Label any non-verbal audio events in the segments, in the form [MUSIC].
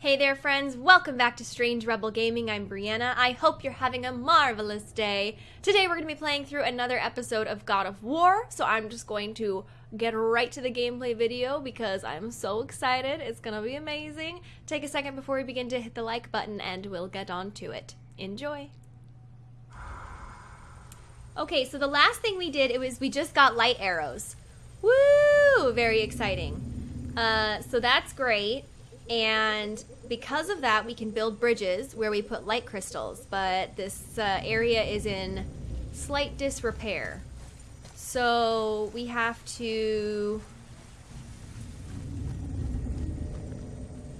Hey there, friends. Welcome back to Strange Rebel Gaming. I'm Brianna. I hope you're having a marvelous day. Today, we're going to be playing through another episode of God of War, so I'm just going to get right to the gameplay video because I'm so excited. It's going to be amazing. Take a second before we begin to hit the like button, and we'll get on to it. Enjoy. Okay, so the last thing we did, it was we just got light arrows. Woo! Very exciting. Uh, so that's great. And because of that, we can build bridges where we put light crystals. But this uh, area is in slight disrepair. So we have to...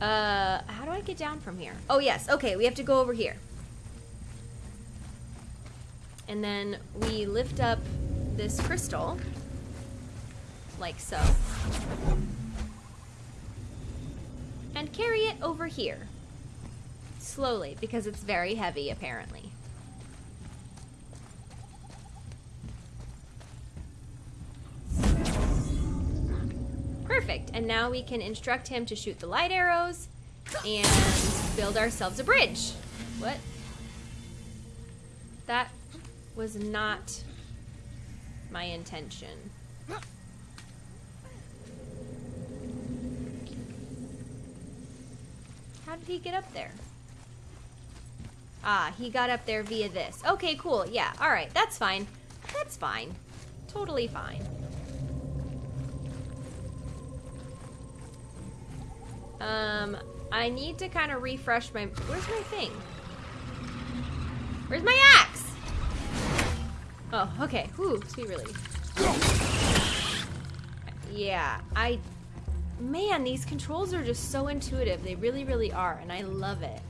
Uh, how do I get down from here? Oh, yes. Okay, we have to go over here. And then we lift up this crystal, like so, and carry it over here. Slowly, because it's very heavy, apparently. Perfect, and now we can instruct him to shoot the light arrows and build ourselves a bridge. What? That was not my intention. How did he get up there? Ah, he got up there via this. Okay, cool. Yeah, alright. That's fine. That's fine. Totally fine. Um, I need to kind of refresh my... Where's my thing? Where's my axe? Oh, okay. Whew, sweet relief. Yeah, I... Man, these controls are just so intuitive. They really, really are, and I love it.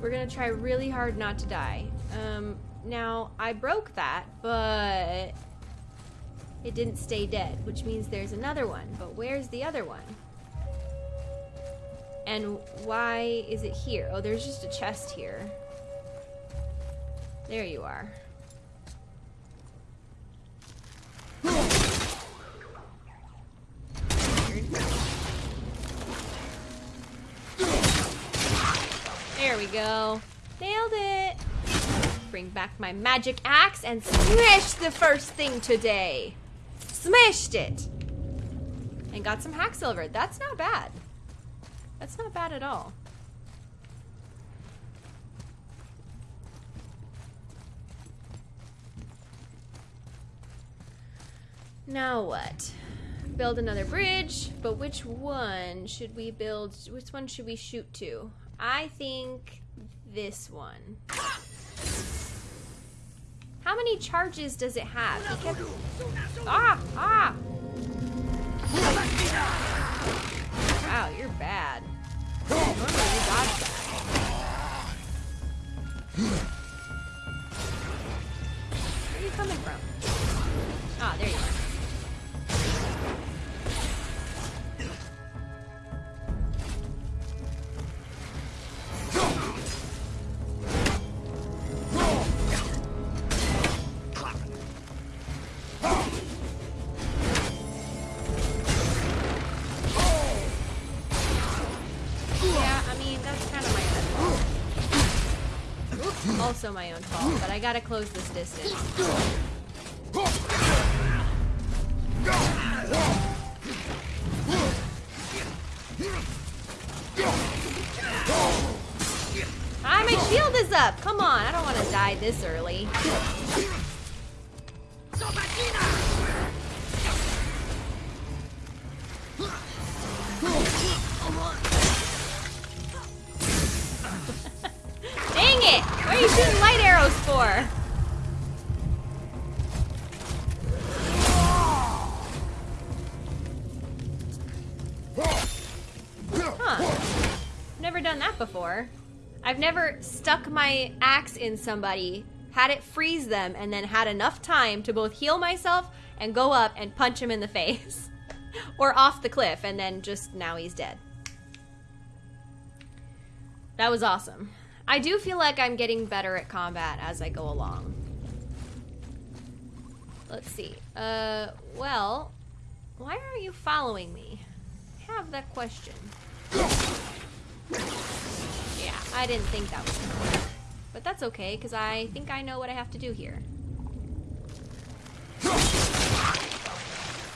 We're gonna try really hard not to die. Um, now, I broke that, but it didn't stay dead, which means there's another one. But where's the other one? And why is it here? Oh, there's just a chest here. There you are. There we go. Nailed it. Bring back my magic axe and smash the first thing today. Smashed it. And got some hacksilver. That's not bad. That's not bad at all. Now what? Build another bridge, but which one should we build? Which one should we shoot to? I think this one. How many charges does it have? Kept... Ah! Ah! Wow, you're bad. Where are you coming from? Ah, there you are. Also my own fault, but I gotta close this distance. Ah, my shield is up! Come on, I don't want to die this early. Never stuck my axe in somebody, had it freeze them, and then had enough time to both heal myself and go up and punch him in the [LAUGHS] face. or off the cliff, and then just now he's dead. That was awesome. I do feel like I'm getting better at combat as I go along. Let's see. Uh, well, why aren't you following me? I have that question. Yeah, I didn't think that was gonna work. But that's okay, because I think I know what I have to do here.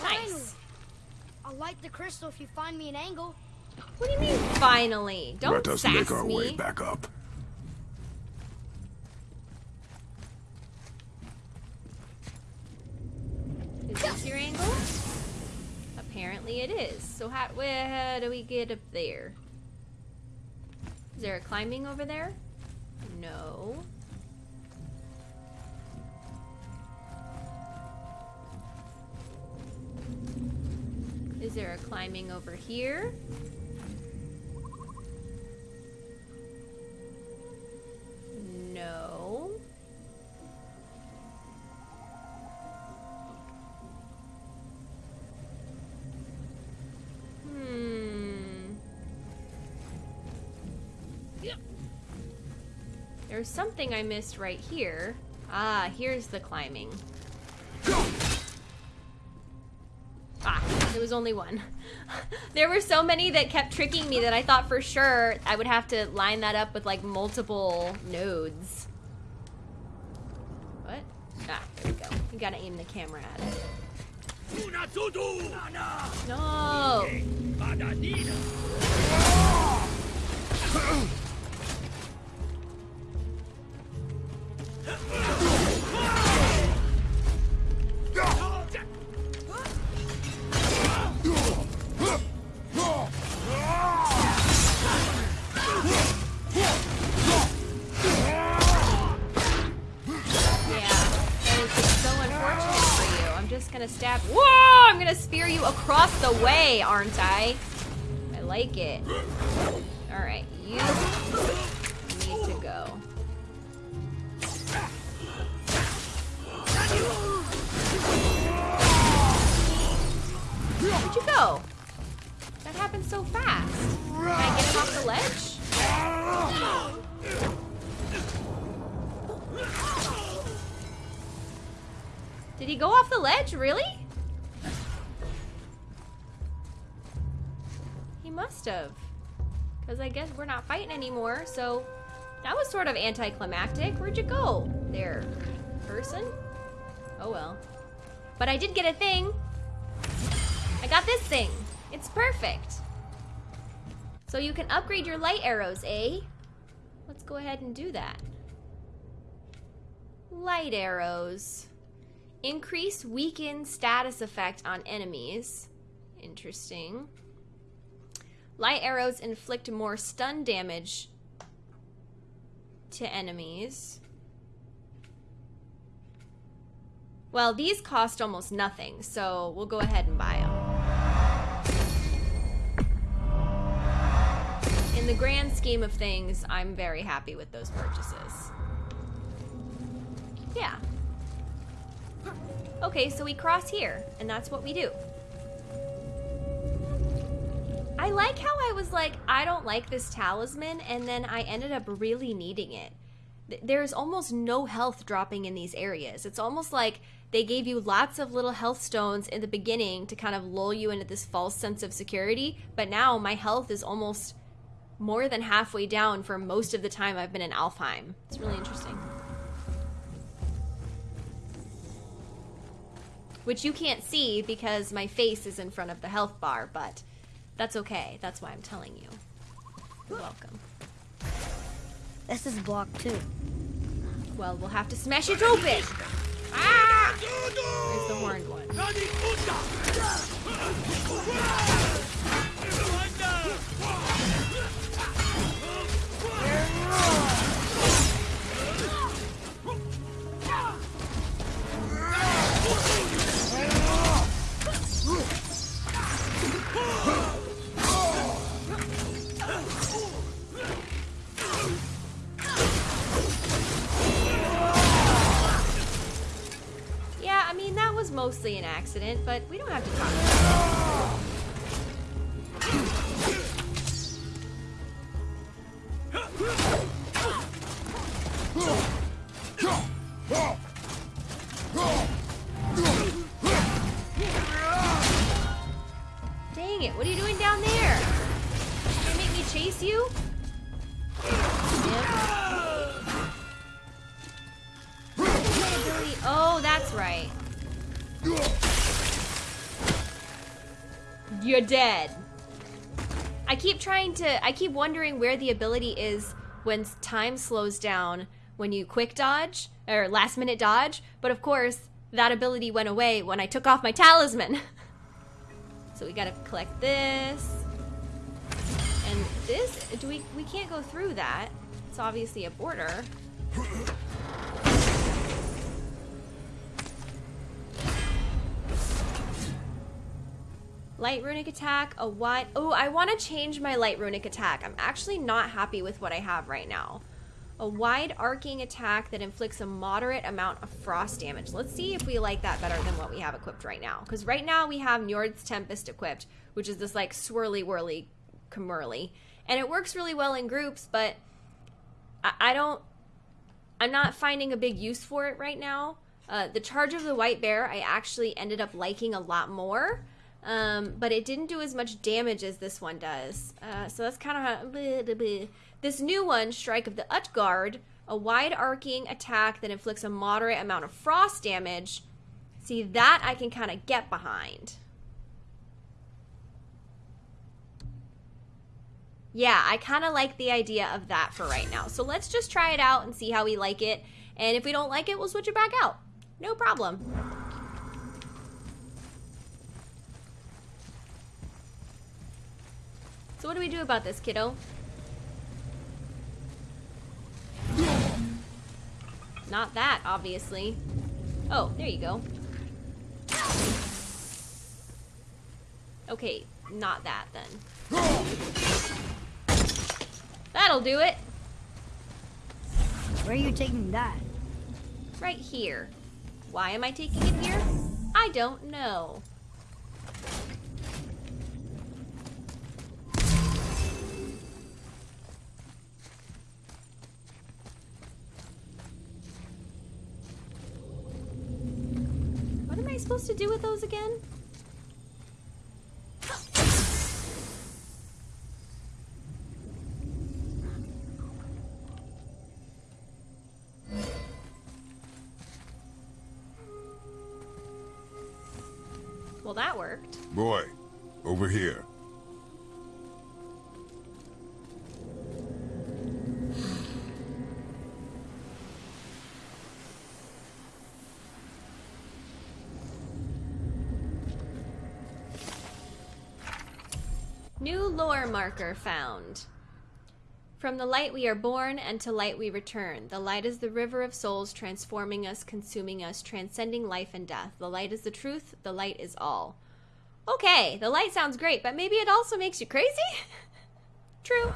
Nice. I'll light the crystal if you find me an angle. What do you mean, finally? Don't Let us sass make our me. way back up. Is this your angle? Apparently it is. So how, where do we get up there? Is there a climbing over there? No. Is there a climbing over here? No. Hmm. There's something I missed right here. Ah, here's the climbing. Ah, there was only one. [LAUGHS] there were so many that kept tricking me that I thought for sure I would have to line that up with like multiple nodes. What? Ah, there we go. You gotta aim the camera at it. No! [LAUGHS] [LAUGHS] aren't I? I like it. Alright, you need to go. Where'd you go? That happened so fast. Can I get him off the ledge? Did he go off the ledge? Really? He must have. Because I guess we're not fighting anymore, so that was sort of anticlimactic. Where'd you go there, person? Oh well. But I did get a thing. I got this thing. It's perfect. So you can upgrade your light arrows, eh? Let's go ahead and do that. Light arrows. Increase weaken status effect on enemies. Interesting. Light arrows inflict more stun damage to enemies. Well, these cost almost nothing, so we'll go ahead and buy them. The grand scheme of things, I'm very happy with those purchases. Yeah. Okay, so we cross here, and that's what we do. I like how I was like, I don't like this talisman, and then I ended up really needing it. Th- There's almost no health dropping in these areas. It's almost like they gave you lots of little health stones in the beginning to kind of lull you into this false sense of security, but now my health is almost more than halfway down for most of the time I've been in Alfheim. It's really interesting. Which you can't see because my face is in front of the health bar, but that's okay. That's why I'm telling you. You're welcome. This is block two. Well, we'll have to smash it open. Ah! There's the horned one. Mostly an accident, but we don't have to talk about it. You're dead. I keep trying to, I keep wondering where the ability is when time slows down when you quick dodge or last minute dodge, but of course, that ability went away when I took off my talisman. [LAUGHS] so we gotta collect this. And this, do we, we can't go through that. It's obviously a border. [LAUGHS] Light runic attack, a wide... Oh, I want to change my light runic attack. I'm actually not happy with what I have right now. A wide arcing attack that inflicts a moderate amount of frost damage. Let's see if we like that better than what we have equipped right now. Because right now we have Njord's Tempest equipped, which is this like swirly whirly Camurly. And it works really well in groups, but I, I don't... I'm not finding a big use for it right now. Uh, the Charge of the White Bear I actually ended up liking a lot more. Um, but it didn't do as much damage as this one does. Uh, so that's kind of this new one, Strike of the Utgard, a wide arcing attack that inflicts a moderate amount of frost damage. See, that I can kind of get behind. Yeah, I kind of like the idea of that for right now. So let's just try it out and see how we like it. And if we don't like it, we'll switch it back out. No problem. So what do we do about this, kiddo? Not that, obviously. Oh, there you go. Okay, not that then. That'll do it. Where are you taking that? Right here. Why am I taking it here? I don't know. Supposed to do with those again? Well, that worked. Boy, marker found. From the light we are born, and to light we return. The light is the river of souls, transforming us, consuming us, transcending life and death. The light is the truth, the light is all. Okay, the light sounds great, but maybe it also makes you crazy? [LAUGHS] True.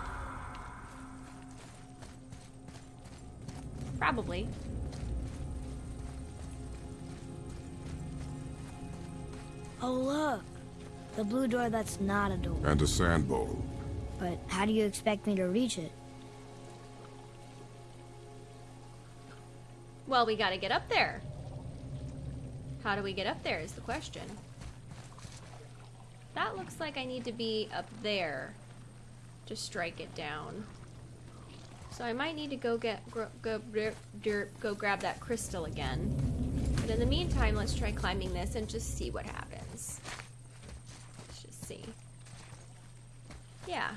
Probably. Oh, look. The blue door that's not a door. And a sand bowl. But how do you expect me to reach it? Well, we gotta get up there. How do we get up there is the question. That looks like I need to be up there to strike it down. So I might need to go get go, go, go grab that crystal again. But in the meantime, let's try climbing this and just see what happens Let's just see. Yeah.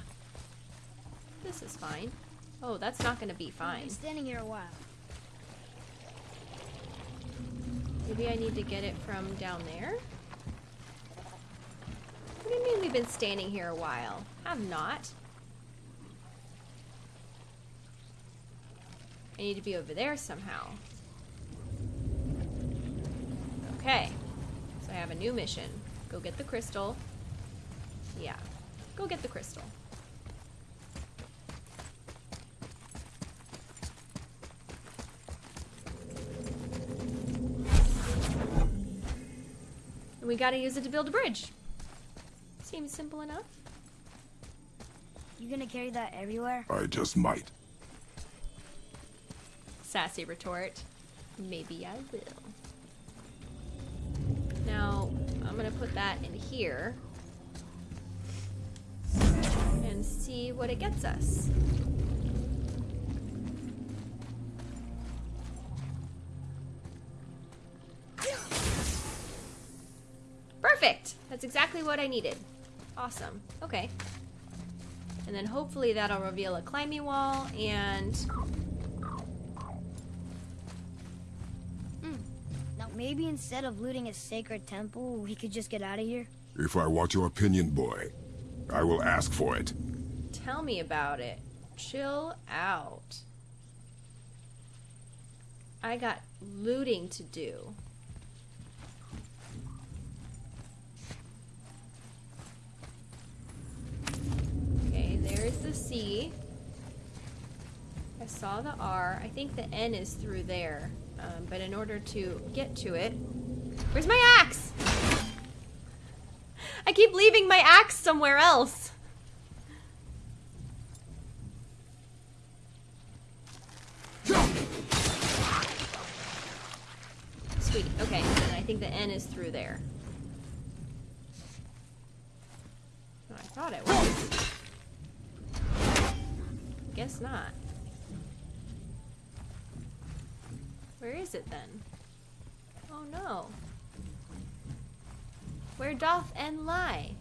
This is fine. Oh, that's not gonna be fine. I've standing here a while. Maybe I need to get it from down there? What do you mean we've been standing here a while? I've not. I need to be over there somehow. Okay. So I have a new mission. Go get the crystal. Yeah. Go get the crystal. We gotta use it to build a bridge. Seems simple enough. You gonna carry that everywhere? I just might. Sassy retort. Maybe I will. Now, I'm gonna put that in here. And see what it gets us. Exactly what I needed. Awesome. Okay. And then hopefully that'll reveal a climbing wall and hmm. Now, maybe instead of looting a sacred temple, we could just get out of here? If I want your opinion, boy, I will ask for it. tell me about it. Chill out. I got looting to do. Okay, there's the C. I saw the R. I think the N is through there. Um, but in order to get to it, where's my axe? I keep leaving my axe somewhere else. Sweet. Okay, and I think the N is through there. I thought it was. Guess not. Where is it then? Oh no. Where doth N lie?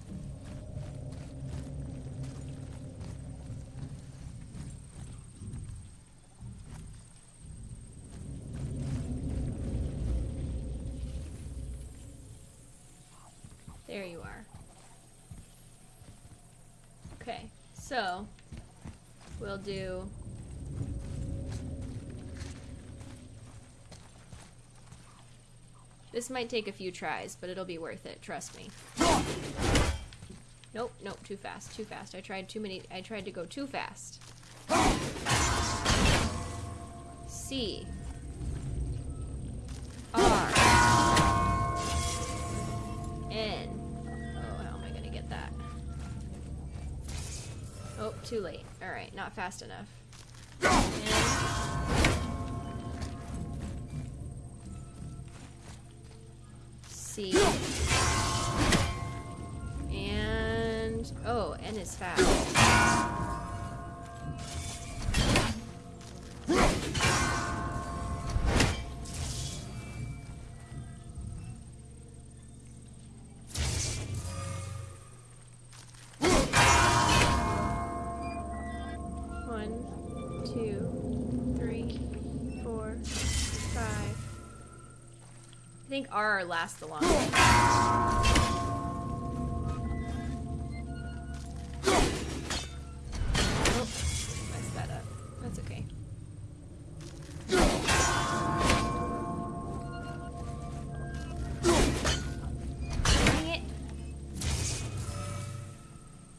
There you are. Okay, so we'll do This might take a few tries, but it'll be worth it, trust me. Nope, nope, too fast, too fast. I tried too many I tried to go too fast. C too late. Alright, not fast enough. N C. And oh, N is fast. Think R lasts the longest.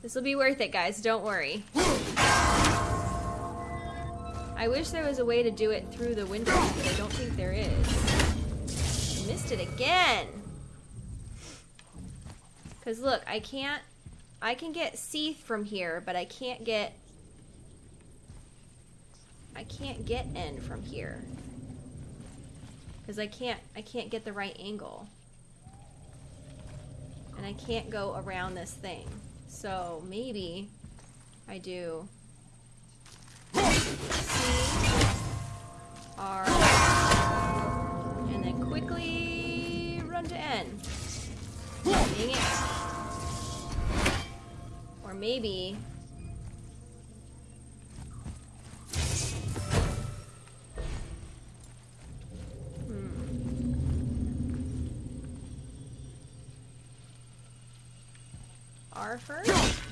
This will be worth it, guys. Don't worry. I wish there was a way to do it through the windows, but I don't think there is. Missed it again. Cause look, I can't. I can get Seath from here, but I can't get. I can't get N from here. Cause I can't. I can't get the right angle. And I can't go around this thing. So maybe I do. C R then quickly run to N. Dang it. Or maybe. Hmm. R first?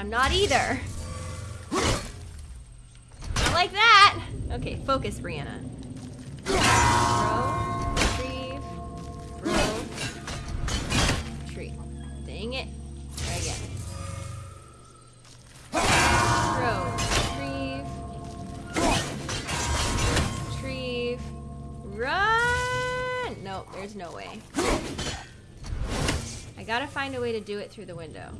I'm not either. Not like that. Okay, focus, Brianna. Retrieve, retrieve. Dang it. Retrieve, run. No, there's no way. I gotta find a way to do it through the window.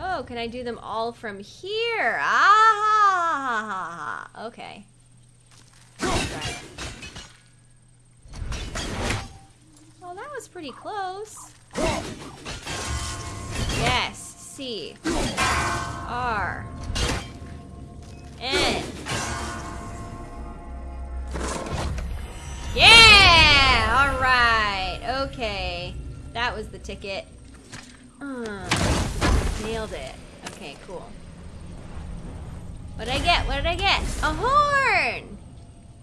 Oh, can I do them all from here? Ah, okay. Well, that was pretty close. Yes, C. R. N. Yeah! Alright, okay. That was the ticket. Uh, nailed it. Okay, cool. What did I get? What did I get? A horn!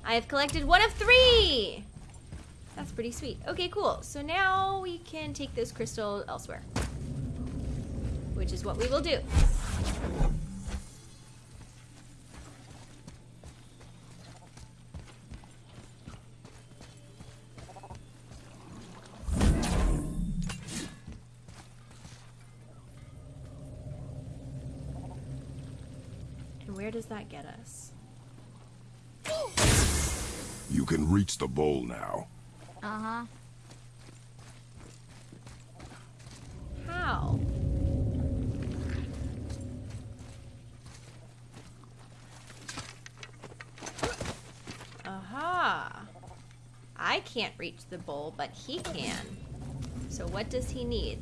I have collected one of three! That's pretty sweet. Okay, cool. So now we can take this crystal elsewhere. Which is what we will do. Does that get us? You can reach the bowl now. Uh-huh. How? Aha. I can't reach the bowl, but he can. So what does he need?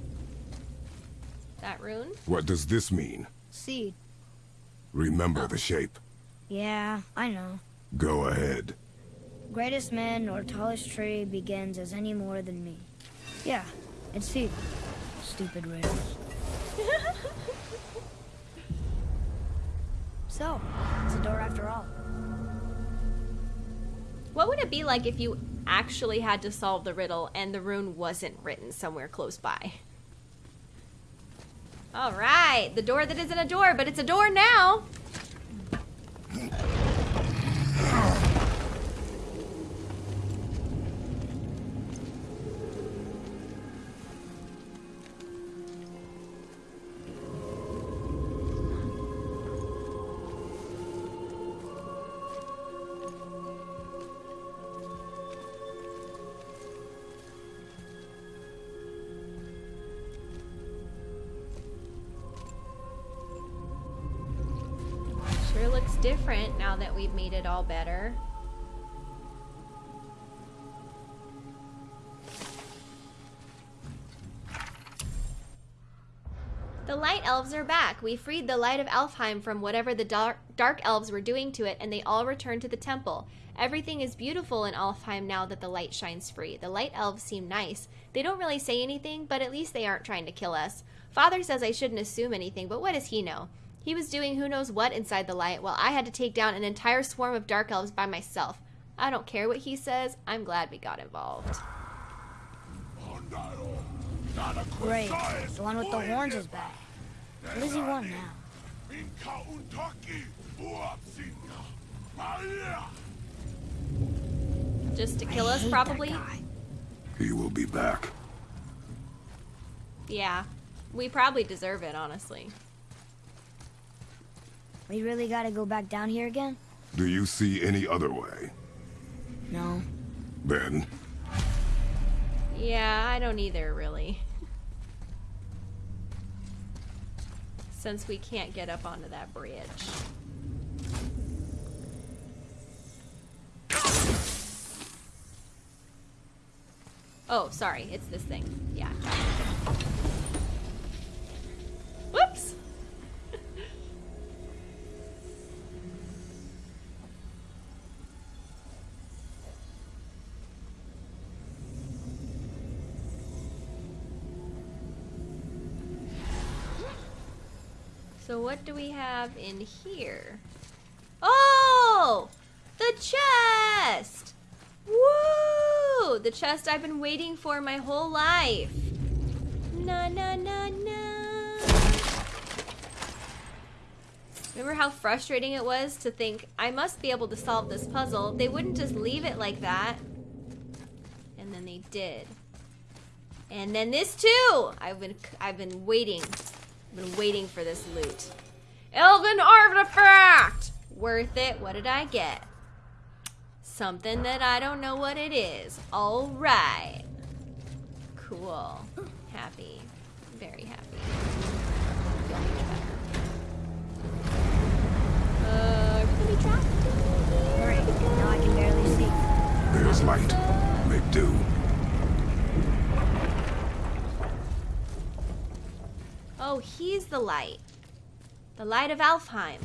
That rune? What does this mean? Seed. Remember the shape. Yeah, I know. Go ahead. Greatest man or tallest tree begins as any more than me. Yeah, it's seed. Stupid riddles. [LAUGHS] so, it's a door after all. What would it be like if you actually had to solve the riddle and the rune wasn't written somewhere close by? All right, the door that isn't a door, but it's a door now. Made it all better. The Light Elves are back. We freed the Light of Elfheim from whatever the dark, dark Elves were doing to it, and they all returned to the temple. Everything is beautiful in Elfheim now that the light shines free. The Light Elves seem nice. They don't really say anything, but at least they aren't trying to kill us. Father says I shouldn't assume anything, but what does he know? He was doing who knows what inside the light, while I had to take down an entire swarm of dark elves by myself. I don't care what he says. I'm glad we got involved. Great. The one with the horns is back. What does he want now? Just to kill us, probably? He will be back. Yeah. We probably deserve it, honestly. We really gotta go back down here again? Do you see any other way? No. Then, Yeah, I don't either, really. Since we can't get up onto that bridge. Oh, sorry, it's this thing. Yeah. Whoops! So what do we have in here? Oh! The chest! Woo! The chest I've been waiting for my whole life. Na na na na. Remember how frustrating it was to think I must be able to solve this puzzle? They wouldn't just leave it like that. And then they did. And then this too. I've been I've been waiting. I've been waiting for this loot. Elven artifact. Worth it. What did I get? Something that I don't know what it is. All right. Cool. Happy. Very happy. Feel much better. Uh, we're gonna trapped. Great. Now I can barely see. There's light. Make do. Oh, he's the light. The light of Alfheim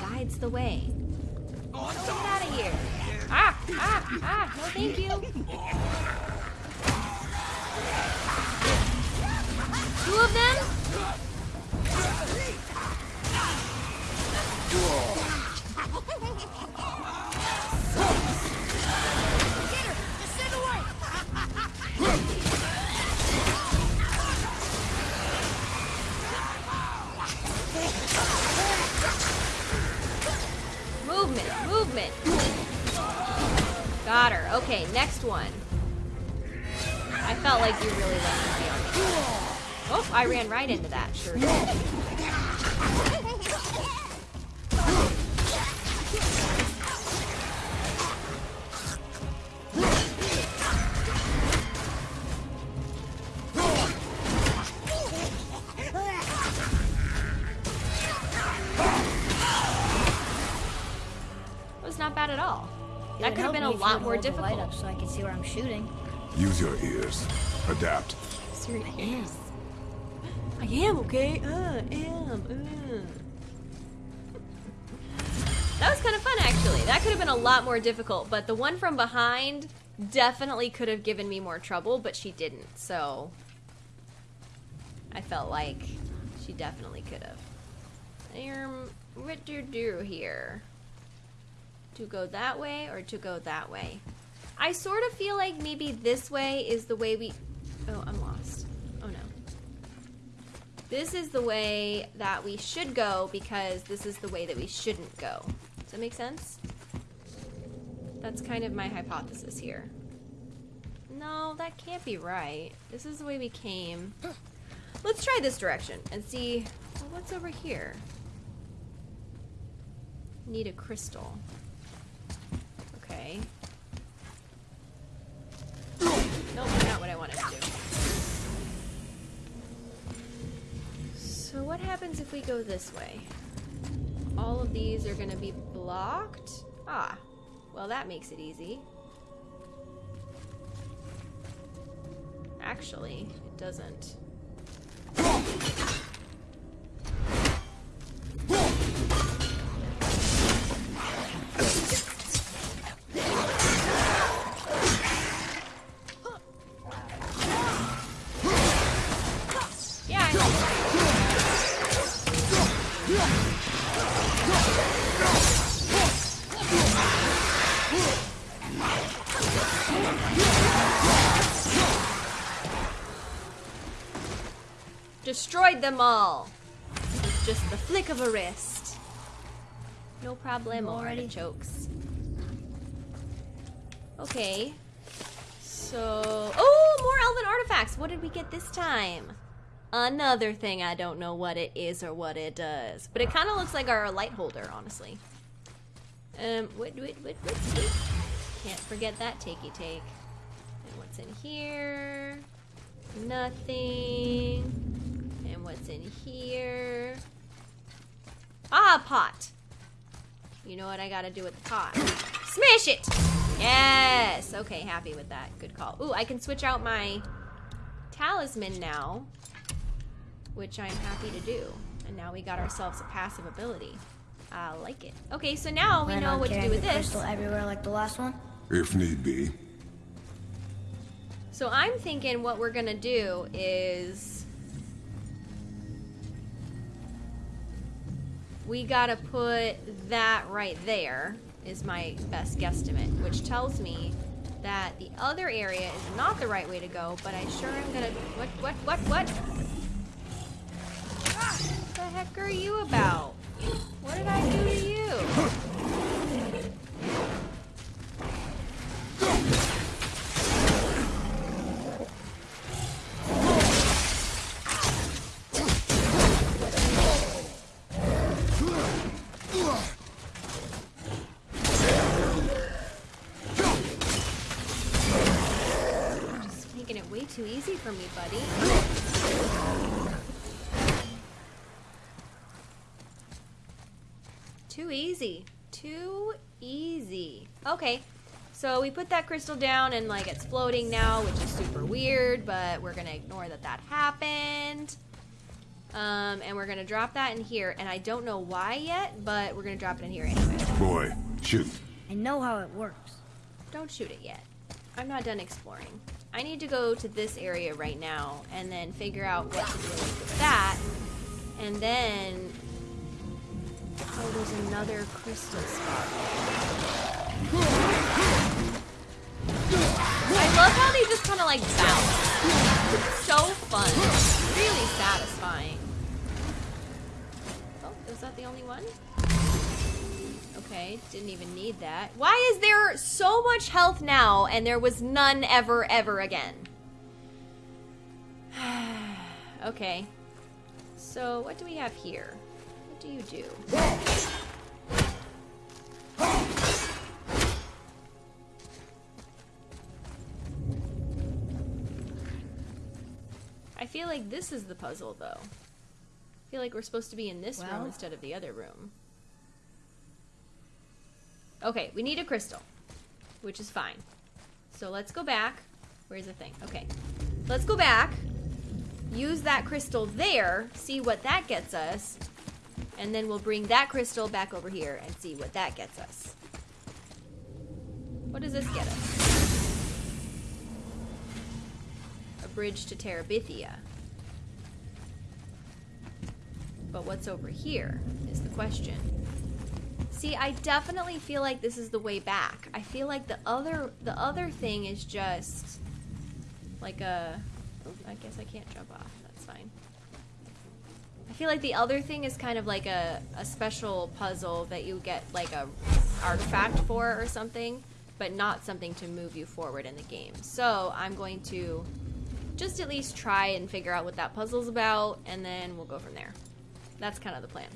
guides the way. Get out of here. Ah, ah, ah, no thank you. Two of them? Movement. Got her. Okay, next one. I felt like you really let me on me. Oh, I ran right into that. Sure. See where I'm shooting. Use your ears. Adapt. Serious. I am okay. Uh, am. Uh. That was kind of fun, actually. That could have been a lot more difficult, but the one from behind definitely could have given me more trouble, but she didn't. So I felt like she definitely could have. Um, what you do here? To go that way or to go that way? I sort of feel like maybe this way is the way we. Oh, I'm lost. Oh no. This is the way that we should go because this is the way that we shouldn't go. Does that make sense? That's kind of my hypothesis here. No, that can't be right. This is the way we came. Let's try this direction and see well, what's over here. Need a crystal. Okay. Nope, not what I wanted to do. So what happens if we go this way? All of these are gonna be blocked? Ah, well that makes it easy. Actually, it doesn't. Them all. Just the flick of a wrist. No problemo, Already? chokes. Okay. So, oh, more elven artifacts. What did we get this time? Another thing I don't know what it is or what it does, but it kind of looks like our light holder, honestly. Um, what, what, what, what? Can't forget that takey take. And what's in here? Nothing. And what's in here? Ah, pot. You know what I gotta do with the pot? Smash it! Yes! Okay, happy with that. Good call. Ooh, I can switch out my talisman now, which I'm happy to do. And now we got ourselves a passive ability. I like it. Okay, so now we know what to do with this. crystal everywhere like the last one. If need be. So I'm thinking what we're gonna do is we gotta put that right there is my best guesstimate, which tells me that the other area is not the right way to go, but I sure am gonna what what what what? Ah, what the heck are you about? What did I do to you? For me, buddy. Too easy. Too easy. Okay. So we put that crystal down and like it's floating now, which is super weird, but we're gonna ignore that that happened. Um, and we're gonna drop that in here, and I don't know why yet, but we're gonna drop it in here anyway. Boy, shoot. I know how it works. Don't shoot it yet. I'm not done exploring. I need to go to this area right now and then figure out what to do with that. And then... Oh, there's another crystal spot. I love how they just kind of like bounce. So fun. Really satisfying. Oh, is that the only one? Okay, didn't even need that. Why is there so much health now and there was none ever, ever again? [SIGHS] okay. So, what do we have here? What do you do? I feel like this is the puzzle, though. I feel like we're supposed to be in this room instead of the other room. Okay, we need a crystal, which is fine. So let's go back. Where's the thing? Okay. Let's go back. Use that crystal there, see what that gets us. And then we'll bring that crystal back over here and see what that gets us. What does this get us? A bridge to Terabithia. But what's over here is the question. See, I definitely feel like this is the way back. I feel like the other the other thing is just like a oh, guess I can't jump off. That's fine. I feel like the other thing is kind of like a, a special puzzle that you get like a artifact for or something, but not something to move you forward in the game. So I'm going to just at least try and figure out what that puzzle's about, and then we'll go from there. That's kind of the plan.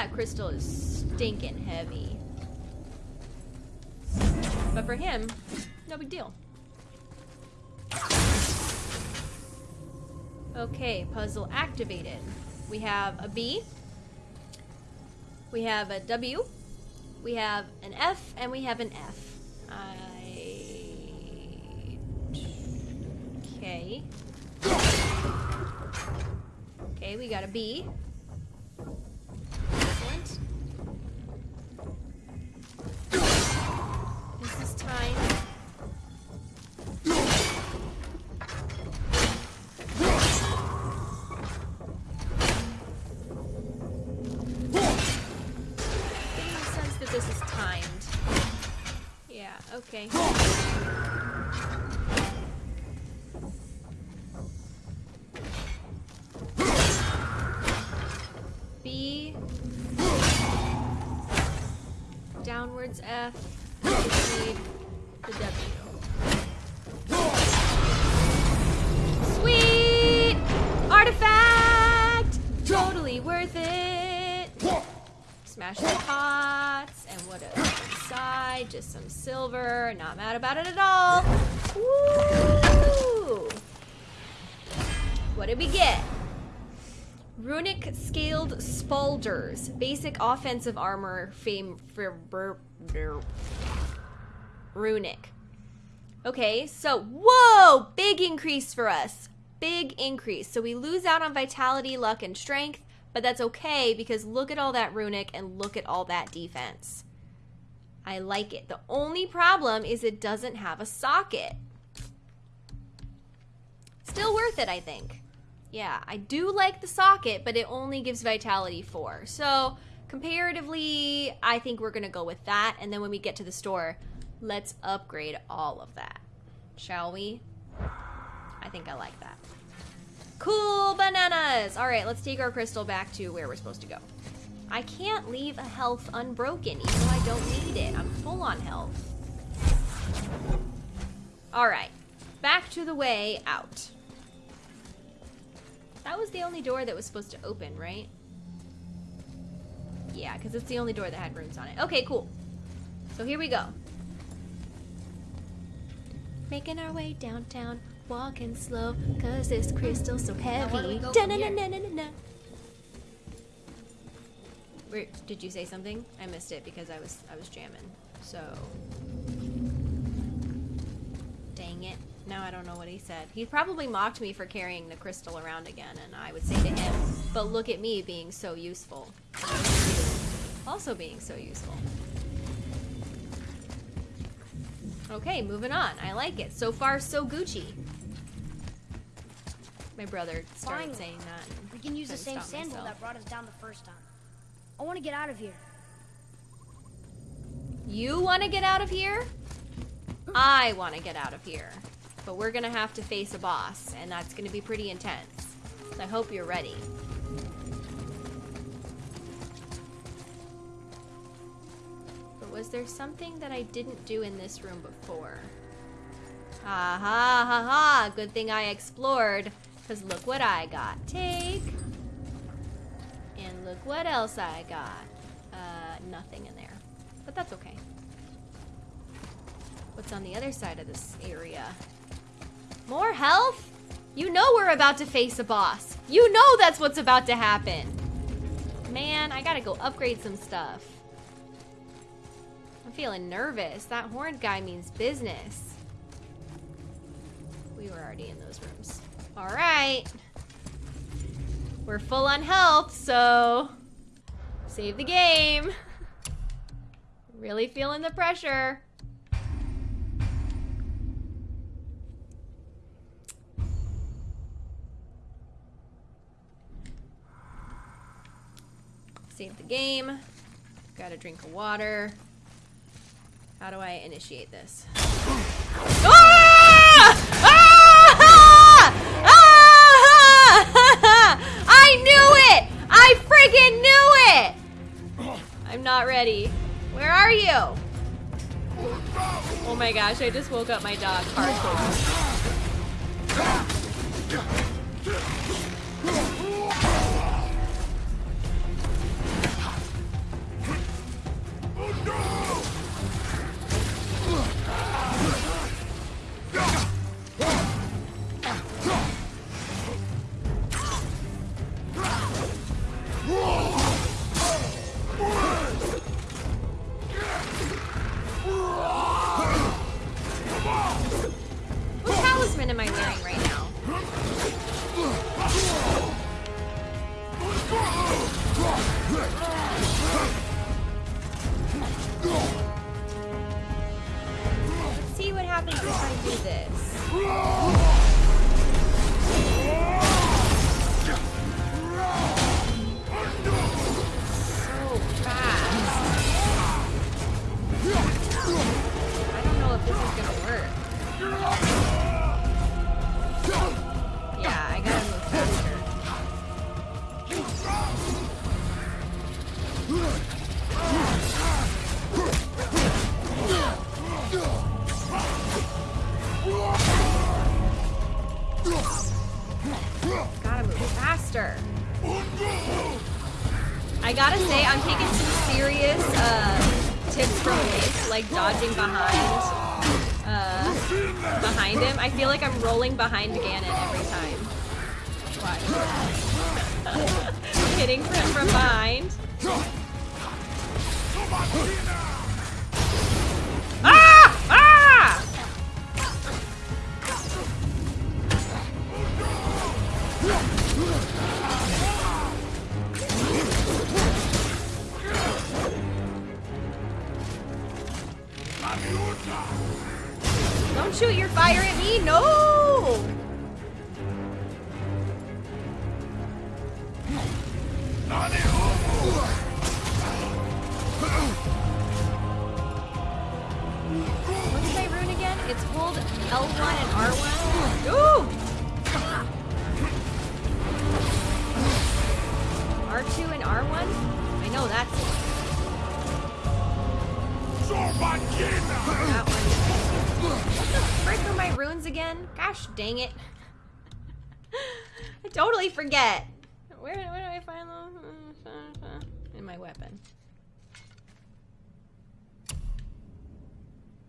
That crystal is stinking heavy. But for him, no big deal. Okay, puzzle activated. We have a B. We have a W. We have an F, and we have an F. I. Okay. Okay, we got a B. okay. B. Downwards F. Proceed the W. Sweet! Artifact! Totally worth it! Smash the pots, and what is inside? Just some silver. Not mad about it at all. Woo! What did we get? Runic scaled spaulders. Basic offensive armor fame for runic. Okay, so whoa, big increase for us. Big increase. So we lose out on vitality, luck, and strength, but that's okay because look at all that runic and look at all that defense. I like it. The only problem is it doesn't have a socket. Still worth it, I think. Yeah, I do like the socket, but it only gives vitality 4. So, comparatively, I think we're going to go with that. And then when we get to the store, let's upgrade all of that. Shall we? I think I like that. Cool bananas! All right, let's take our crystal back to where we're supposed to go. I can't leave a health unbroken, even though I don't need it. I'm full on health. All right, back to the way out. That was the only door that was supposed to open, right? Yeah, because it's the only door that had runes on it. Okay, cool. So here we go. Making our way downtown, walking slow, cause this hmm. crystal's so heavy. Where, did you say something? I missed it because I was I was jamming. So Dang it. Now I don't know what he said. He probably mocked me for carrying the crystal around again, and I would say to him, but look at me being so useful. Also being so useful. Okay, moving on. I like it. So far, so Gucci. My brother started Finally. saying that. We can use the same sandal myself. that brought us down the first time. I want to get out of here. You want to get out of here? I want to get out of here. But we're going to have to face a boss, and that's going to be pretty intense. So I hope you're ready. Was there something that I didn't do in this room before? Ha ha ha ha! Good thing I explored, because look what I got. Take. And look what else I got. Uh, nothing in there. But that's okay. What's on the other side of this area? More health? You know we're about to face a boss. You know that's what's about to happen. Man, I gotta go upgrade some stuff. I'm feeling nervous. That horned guy means business. We were already in those rooms. Alright. We're full on health, so save the game. Really feeling the pressure. Save the game. Got a drink of water. How do I initiate this? Ah! Ah! Ah! I knew it! I freaking knew it! I'm not ready. Where are you? Oh my gosh, I just woke up my dog hardcore. What see Don't shoot your fire at me, no!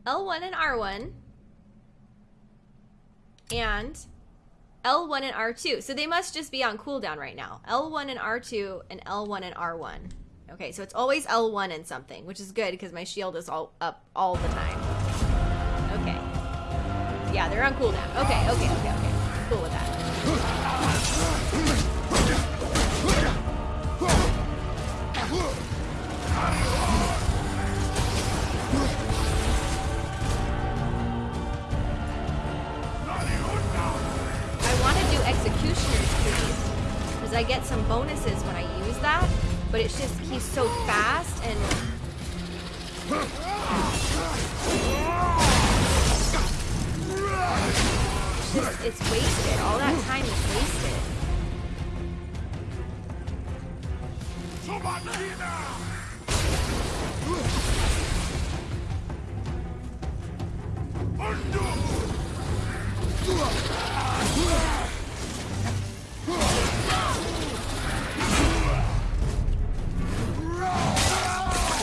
L1. L1 and R1. And L1 and R2. So they must just be on cooldown right now. L1 and R2 and L1 and R1. Okay, so it's always L1 and something, which is good because my shield is all up all the time. Okay. Yeah, they're on cooldown. Okay, okay, okay, okay. Cool with that. I want to do Executioner's Cleave because I get some bonuses when I use that, but it's just he's so fast and it's, wasted. All that time is wasted.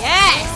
Yes!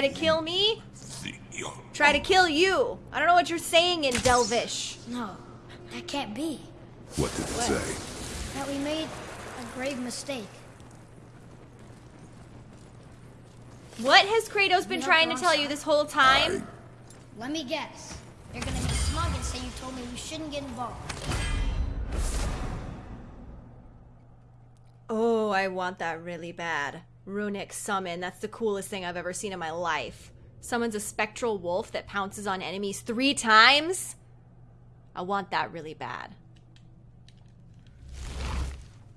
Try to kill me? Try to kill you. I don't know what you're saying in Delvish. No, that can't be. What did it say? That we made a grave mistake. What has Kratos been trying to Bronx. tell you this whole time? Let me guess. You're gonna be smug and say you told me we shouldn't get involved. Oh, I want that really bad. Runic summon. That's the coolest thing I've ever seen in my life. Summons a spectral wolf that pounces on enemies three times? I want that really bad.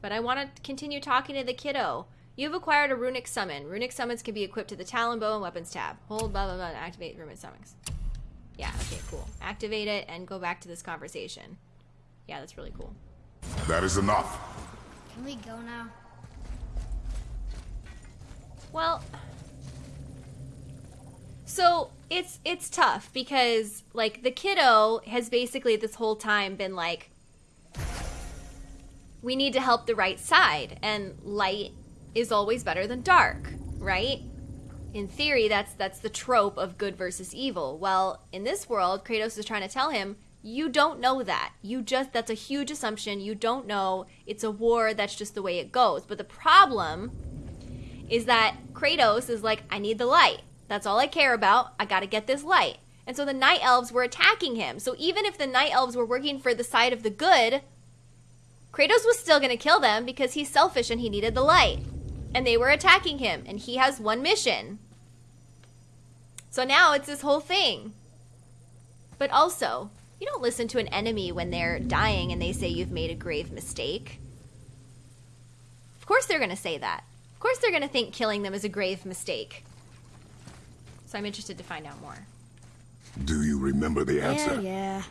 But I want to continue talking to the kiddo. You've acquired a runic summon. Runic summons can be equipped to the Talon Bow and Weapons tab. Hold blah blah blah and activate runic summons. Yeah, okay, cool. Activate it and go back to this conversation. Yeah, that's really cool. That is enough. Can we go now? Well, so it's it's tough because like the kiddo has basically this whole time been like we need to help the right side and light is always better than dark, right? In theory, that's that's the trope of good versus evil. Well, in this world, Kratos is trying to tell him you don't know that. You just that's a huge assumption. You don't know. It's a war. That's just the way it goes. But the problem is that Kratos is like, I need the light. That's all I care about. I got to get this light. And so the night elves were attacking him. So even if the night elves were working for the side of the good, Kratos was still going to kill them because he's selfish and he needed the light. And they were attacking him, and he has one mission. So now it's this whole thing. But also, you don't listen to an enemy when they're dying and they say you've made a grave mistake. Of course they're going to say that course they're going to think killing them is a grave mistake. So I'm interested to find out more. Do you remember the answer? Yeah, yeah.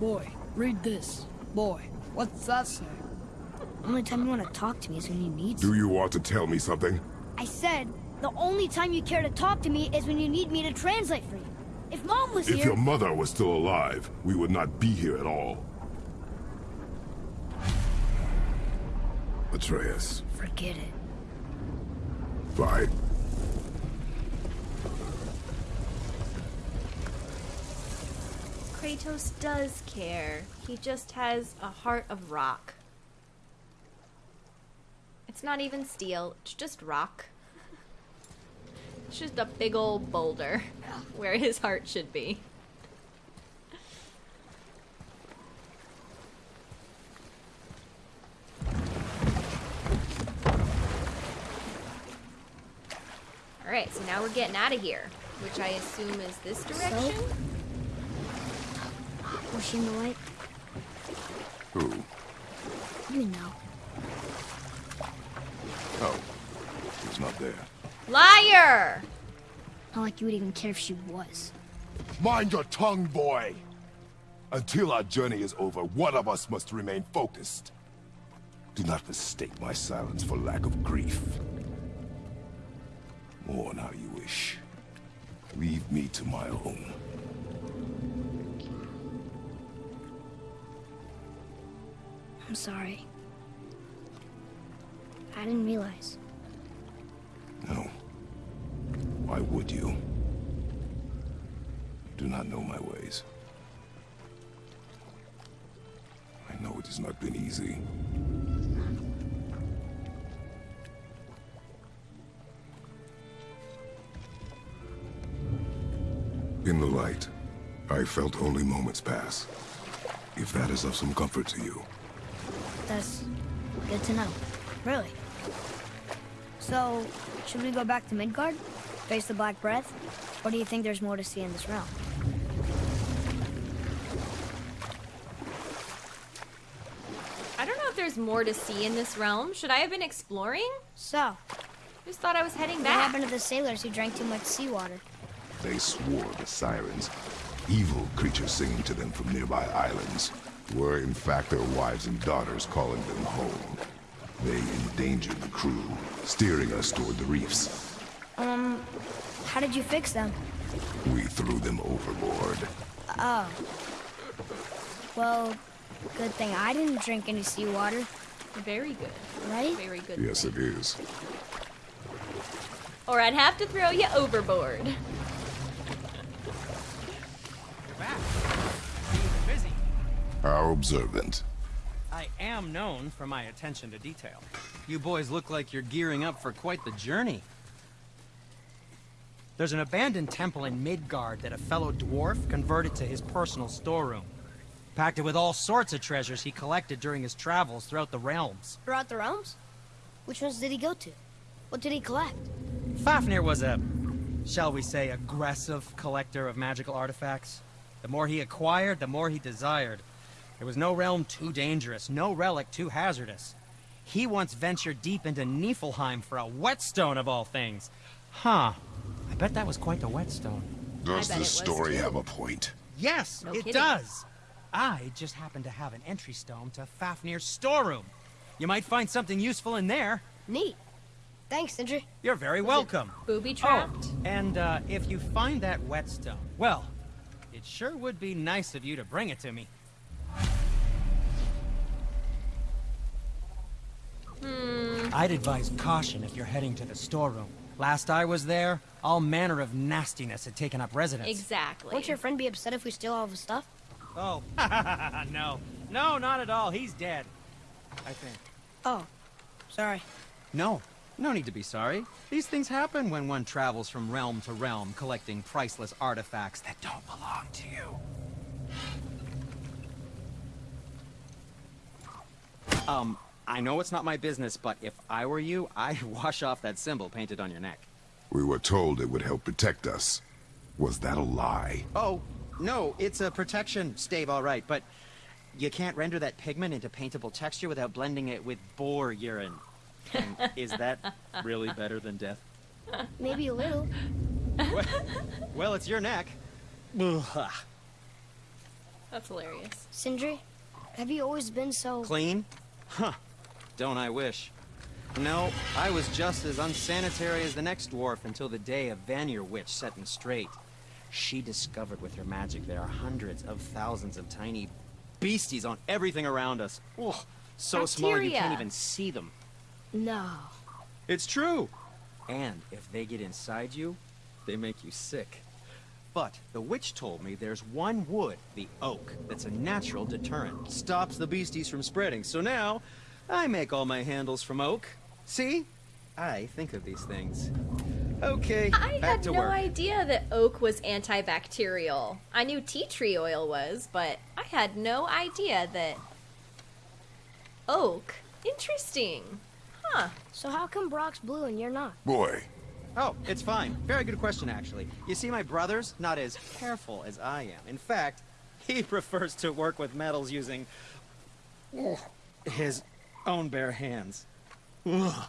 Boy, read this. Boy, what's that say? Only time you want to talk to me is when you need Do you want to tell me something? I said, the only time you care to talk to me is when you need me to translate for you. If Mom was If here... your mother was still alive, we would not be here at all. Atreus, Forget it. fine. Kratos does care. He just has a heart of rock. It's not even steel, it's just rock. It's just a big old boulder [LAUGHS] where his heart should be. Alright, so now we're getting out of here, which I assume is this direction? Pushing the light? Who? You know. Oh, he's not there. Liar! Not like you would even care if she was. Mind your tongue, boy! Until our journey is over, one of us must remain focused. Do not mistake my silence for lack of grief. Mourn how you wish. Leave me to my own. I'm sorry. I didn't realize. Why would you? You do not know my ways. I know it has not been easy. In the light, I felt only moments pass. If that is of some comfort to you. That's good to know. Really. So, should we go back to Midgard? Face the Black Breath? Or do you think there's more to see in this realm? I don't know if there's more to see in this realm. Should I have been exploring? So, Just thought I was heading back. what back. happened to the sailors who drank too much seawater? They swore the sirens, evil creatures singing to them from nearby islands, were in fact their wives and daughters calling them home. They endangered the crew, steering us toward the reefs. How did you fix them? We threw them overboard. Oh. Well, good thing I didn't drink any seawater, Very good. right? Very good. Yes, it is. Or I'd have to throw you overboard. You're back. Being busy. How observant. I am known for my attention to detail. You boys look like you're gearing up for quite the journey. There's an abandoned temple in Midgard that a fellow dwarf converted to his personal storeroom. Packed it with all sorts of treasures he collected during his travels throughout the realms. Throughout the realms? Which ones did he go to? What did he collect? Fafnir was a, shall we say, aggressive collector of magical artifacts. The more he acquired, the more he desired. There was no realm too dangerous, no relic too hazardous. He once ventured deep into Niflheim for a whetstone of all things. Huh. I bet that was quite the whetstone. Does bet it this story have a point? Yes, No it kidding. does. I just happen to have an entry stone to Fafnir's storeroom. You might find something useful in there. Neat. Thanks, Sindri. You're very welcome. Booby trapped. Oh, and uh, if you find that whetstone, well, it sure would be nice of you to bring it to me. Hmm. I'd advise caution if you're heading to the storeroom. Last I was there, all manner of nastiness had taken up residence. Exactly. Won't your friend be upset if we steal all of his stuff? Oh, [LAUGHS] no. No, not at all. He's dead. I think. Oh, sorry. No, no need to be sorry. These things happen when one travels from realm to realm, collecting priceless artifacts that don't belong to you. Um, I know it's not my business, but if I were you, I'd [LAUGHS] wash off that symbol painted on your neck. We were told it would help protect us. Was that a lie? Oh, no, it's a protection stave, all right, but you can't render that pigment into paintable texture without blending it with boar urine. And [LAUGHS] is that really better than death? Maybe a little. well, well, it's your neck. Ugh. That's hilarious. Sindri, have you always been so... Clean? Huh. Don't I wish. No, I was just as unsanitary as the next dwarf until the day a Vanir witch set me straight. She discovered with her magic there are hundreds of thousands of tiny beasties on everything around us. Oh, so small you can't even see them. No. It's true. And if they get inside you, they make you sick. But the witch told me there's one wood, the oak, that's a natural deterrent. Stops the beasties from spreading. So now, I make all my handles from oak. See? I think of these things. Okay, I back had to no work. idea that oak was antibacterial. I knew tea tree oil was, but I had no idea that oak. Interesting. Huh. So how come Brok's blue and you're not? Boy, Oh, it's fine. Very good question, actually. You see, my brother's not as careful as I am. In fact, he [LAUGHS] prefers to work with metals using his own bare hands. Ugh.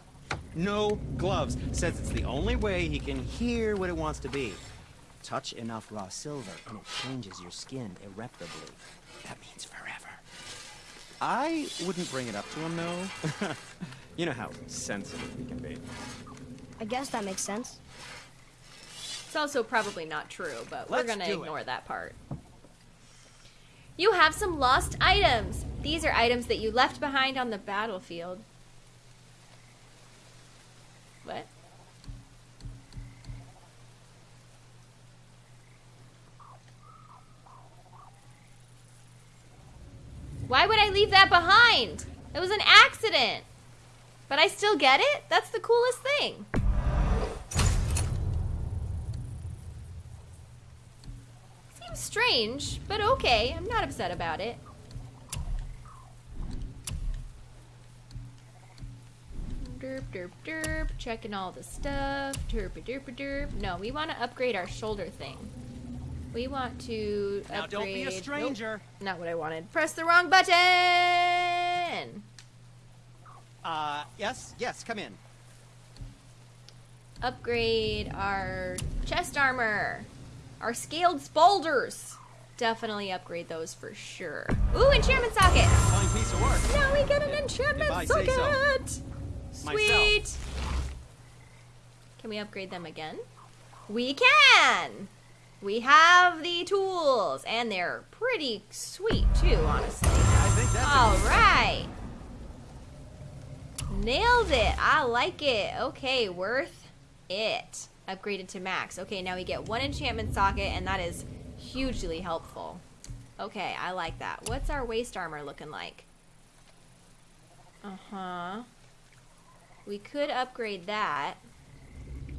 No gloves. Says it's the only way he can hear what it wants to be. Touch enough raw silver, and it changes your skin irreparably. That means forever. I wouldn't bring it up to him, though. [LAUGHS] you know how sensitive he can be. I guess that makes sense. It's also probably not true, but we're gonna do it. ignore that part. You have some lost items. These are items that you left behind on the battlefield. What? Why would I leave that behind? It was an accident. But I still get it? That's the coolest thing. Strange, but okay. I'm not upset about it. Derp, derp, derp. Checking all the stuff. Derp, derp, derp. No, we want to upgrade our shoulder thing. We want to Now, upgrade. don't be a Nope, stranger. not what I wanted. Press the wrong button. Uh, yes, yes, come in. Upgrade our chest armor. Our scaled spaulders. Definitely upgrade those for sure. Ooh, enchantment socket. Piece of work. Now we get an enchantment If I say socket. so. Sweet. Can we upgrade them again? We can. We have the tools, and they're pretty sweet too, honestly. I think that's a All right. Nailed it. I like it. Okay, worth it. Upgraded to max. Okay, now we get one enchantment socket, and that is hugely helpful. Okay, I like that. What's our waist armor looking like? Uh huh. We could upgrade that.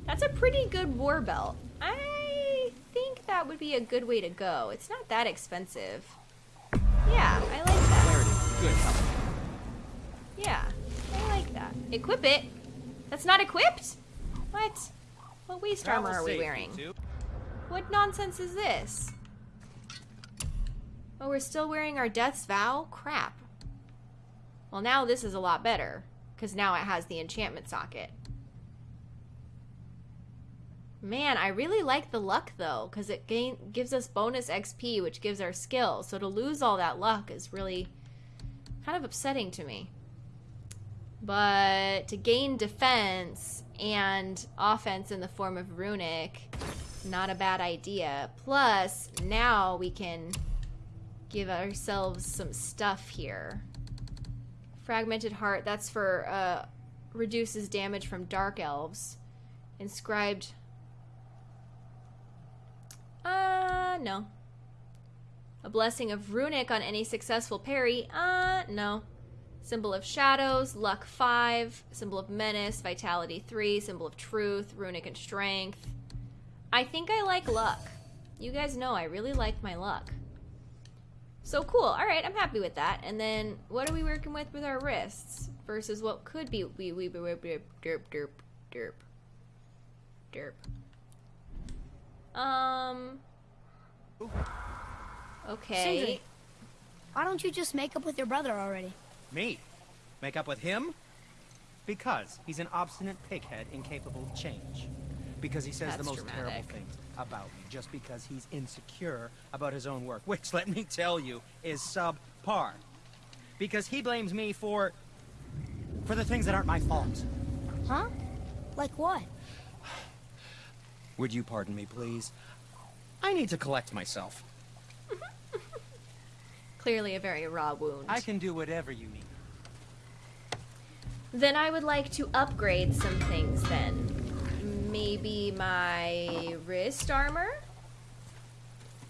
That's a pretty good war belt. I think that would be a good way to go. It's not that expensive. Yeah, I like that. There it is. Good. Yeah, I like that. Equip it. That's not equipped? What? What waist armor are we wearing? What nonsense is this? Oh, we're still wearing our Death's Vow? Crap. Well, now this is a lot better, because now it has the enchantment socket. Man, I really like the luck though, because it gain- gives us bonus XP, which gives our skill. So to lose all that luck is really kind of upsetting to me. But to gain defense and offense in the form of runic, not a bad idea. Plus, now we can give ourselves some stuff here. Fragmented heart, that's for uh, reduces damage from dark elves. Inscribed. Uh, no. A blessing of runic on any successful parry. Uh, no. Symbol of shadows, luck 5, symbol of menace, vitality 3, symbol of truth, runic and strength. I think I like luck. You guys know I really like my luck. So cool. All right, I'm happy with that. And then what are we working with with our wrists versus what could be we we we derp derp derp derp derp. Um. Okay. Sindri. Why don't you just make up with your brother already? Me? Make up with him? Because he's an obstinate pighead incapable of change. because he says That's the most terrible things about me just because he's insecure about his own work, which, [LAUGHS] let me tell you, is subpar. Because he blames me for. for the things that aren't my fault. Huh? Like what? [SIGHS] Would you pardon me, please? I need to collect myself. Clearly a very raw wound. I can do whatever you need. Then I would like to upgrade some things then. Maybe my wrist armor?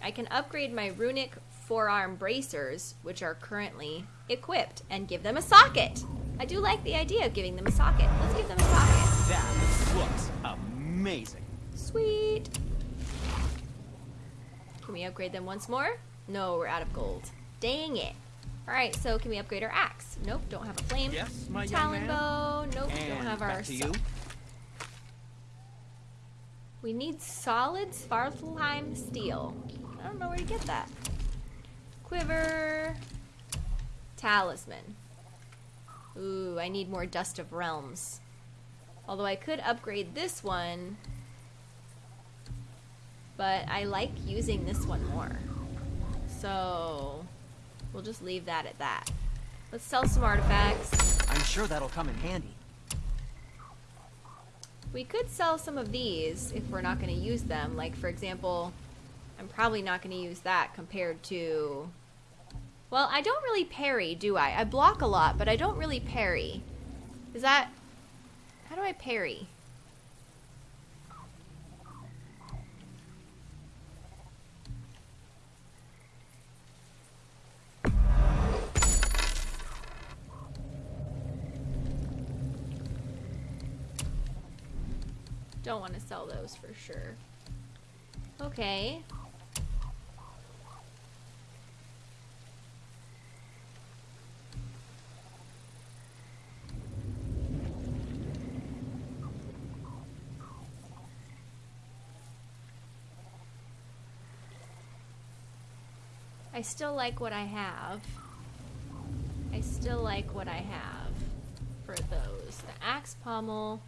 I can upgrade my runic forearm bracers, which are currently equipped, and give them a socket. I do like the idea of giving them a socket. Let's give them a socket. That looks amazing. Sweet. Can we upgrade them once more? No, we're out of gold. Dang it. Alright, so can we upgrade our axe? Nope, don't have a flame. Yes, my Talon bow. Nope, And don't have our to you. We need solid Svartalfheim steel. I don't know where to get that. Quiver. Talisman. Ooh, I need more Dust of Realms. Although I could upgrade this one. But I like using this one more. So, we'll just leave that at that. Let's sell some artifacts. I'm sure that'll come in handy. We could sell some of these if we're not going to use them. Like, for example, I'm probably not going to use that compared to. Well, I don't really parry, do I? I block a lot, but I don't really parry. Is that. How do I parry? Don't want to sell those for sure. Okay. I still like what I have. I still like what I have for those. The axe pommel.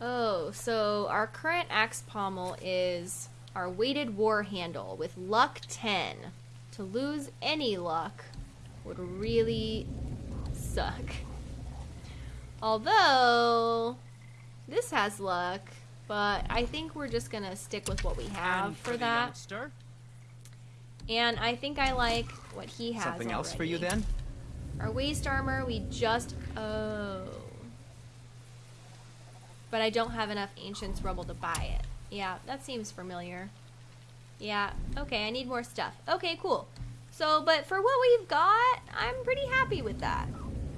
Oh, so our current axe pommel is our weighted war handle with luck 10. To lose any luck would really suck. Although this has luck, but I think we're just gonna stick with what we have And for that. youngster? And I think I like what he has. Something else for you then? Our waist armor, we just. Oh. But I don't have enough Ancient's Rubble to buy it. Yeah, that seems familiar. Yeah, okay, I need more stuff. Okay, cool. So, but for what we've got, I'm pretty happy with that.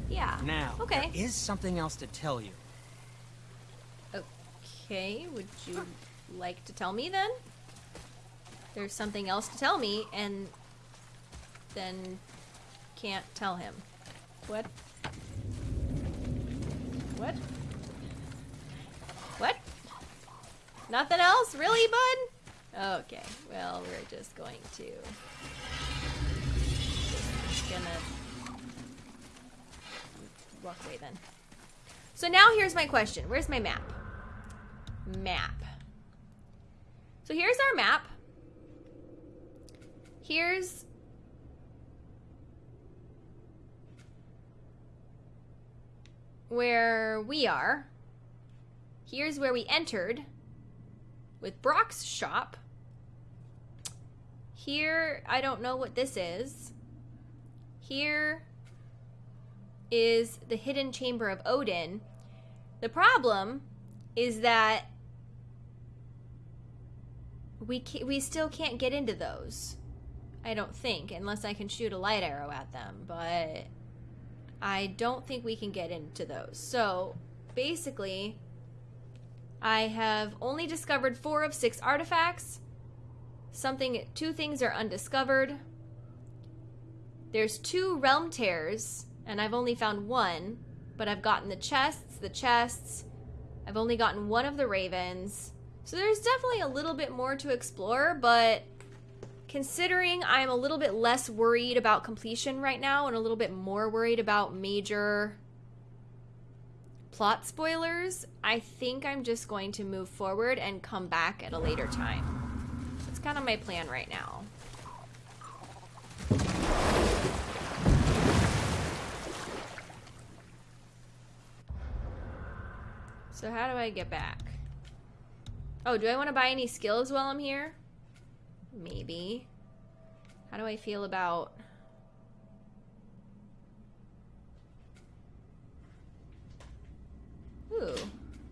Yeah. Now, Okay. there is something else to tell you. Okay, would you like to tell me then? There's something else to tell me, and then can't tell him. What? What? What? Nothing else? Really, bud? Okay, well, we're just going to. Just gonna. Walk away then. So now here's my question Where's my map? map. So here's our map. Here's where we are. Here's where we entered with Brok's shop. Here, I don't know what this is. Here is the hidden chamber of Odin. The problem is that we we still can't get into those. I don't think unless I can shoot a light arrow at them, but I don't think we can get into those. So, basically I have only discovered 4 of 6 artifacts. Something two things are undiscovered. There's two realm tears and I've only found one, but I've gotten the chests, the chests, I've only gotten one of the ravens. So there's definitely a little bit more to explore, but considering I'm a little bit less worried about completion right now and a little bit more worried about major plot spoilers, I think I'm just going to move forward and come back at a later time. That's kind of my plan right now. So how do I get back? Oh, do I want to buy any skills while I'm here? Maybe. How do I feel about... Ooh,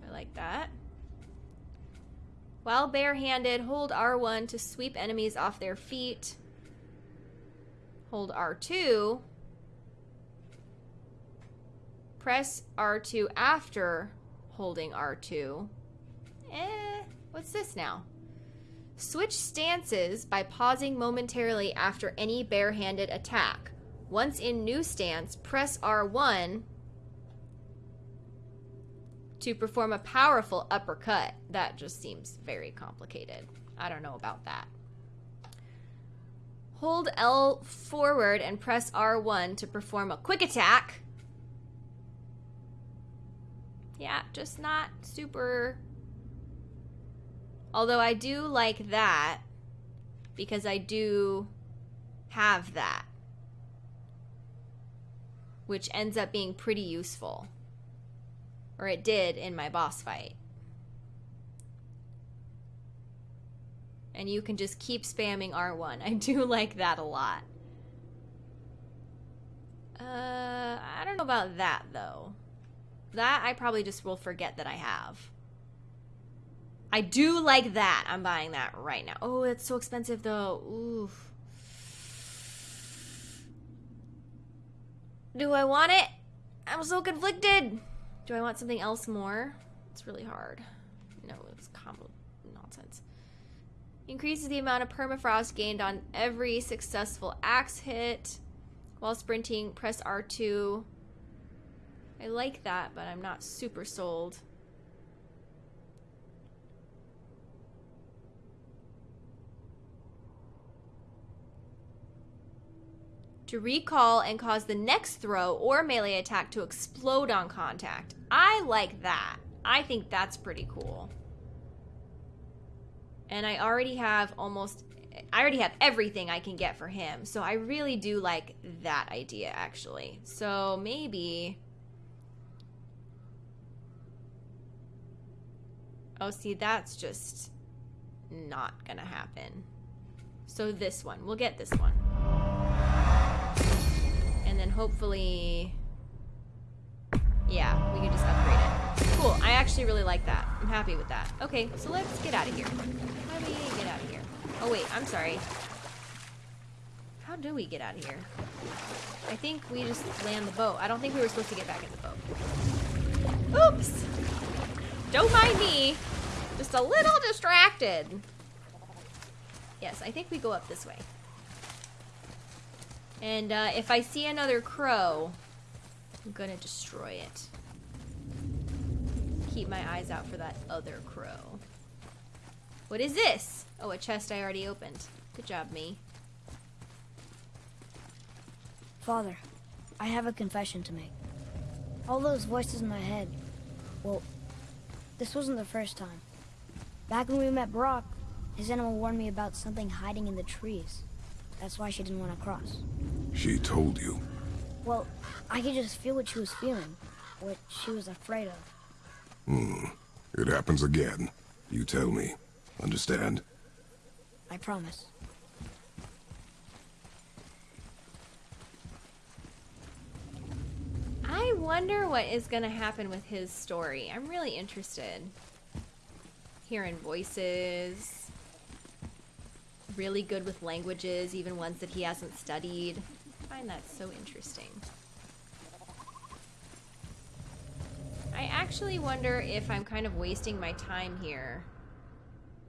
I like that. While barehanded, hold R1 to sweep enemies off their feet. Hold R2. Press R2 after holding R2. Eh, what's this now? Switch stances by pausing momentarily after any barehanded attack. Once in new stance, press R1 to perform a powerful uppercut. That just seems very complicated. I don't know about that. Hold L forward and press R1 to perform a quick attack. Yeah, just not super. Although I do like that because I do have that, which ends up being pretty useful. Or it did in my boss fight. And you can just keep spamming R1. [LAUGHS] I do like that a lot. Uh, I don't know about that though. That I probably just will forget that I have. I do like that. I'm buying that right now. Oh, it's so expensive though. Oof. Do I want it? I'm so conflicted. Do I want something else more? It's really hard. No, it's combo nonsense. Increases the amount of permafrost gained on every successful axe hit. While sprinting, press R2. I like that, but I'm not super sold. To recall and cause the next throw or melee attack to explode on contact. I like that. I think that's pretty cool. And I already have almost I already have everything I can get for him. So I really do like that idea actually. So maybe Oh, see, that's just not gonna happen. So this one, we'll get this one and then hopefully, yeah, we can just upgrade it. Cool, I actually really like that. I'm happy with that. Okay, so let's get out of here. How do we get out of here? Oh wait, I'm sorry. How do we get out of here? I think we just land the boat. I don't think we were supposed to get back in the boat. Oops! Don't mind me. Just a little distracted. Yes, I think we go up this way. And uh, if I see another crow, I'm gonna destroy it. Keep my eyes out for that other crow. What is this? Oh, a chest I already opened. Good job, me. Father, I have a confession to make. All those voices in my head, well, this wasn't the first time. Back when we met Brok, his animal warned me about something hiding in the trees. That's why she didn't want to cross. She told you? Well, I could just feel what she was feeling. What she was afraid of. Hmm. It happens again. You tell me. Understand? I promise. I wonder what is going to happen with his story. I'm really interested. Hearing voices, really good with languages, even ones that he hasn't studied. I find that so interesting. I actually wonder if I'm kind of wasting my time here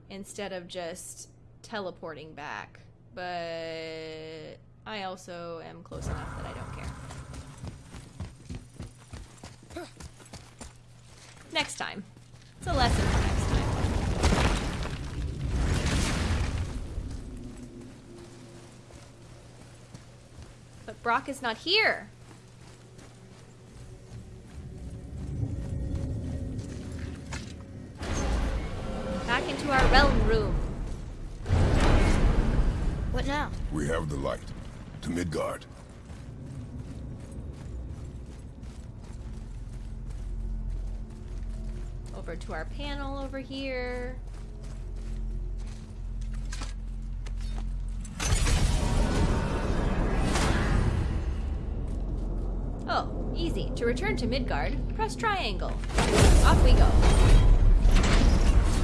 instead of just teleporting back. But I also am close enough that I don't care. Next time. It's a lesson Brok is not here. Back into our realm room. What now? We have the light. To Midgard. Over to our panel over here. Easy. To return to Midgard, press triangle. Off we go.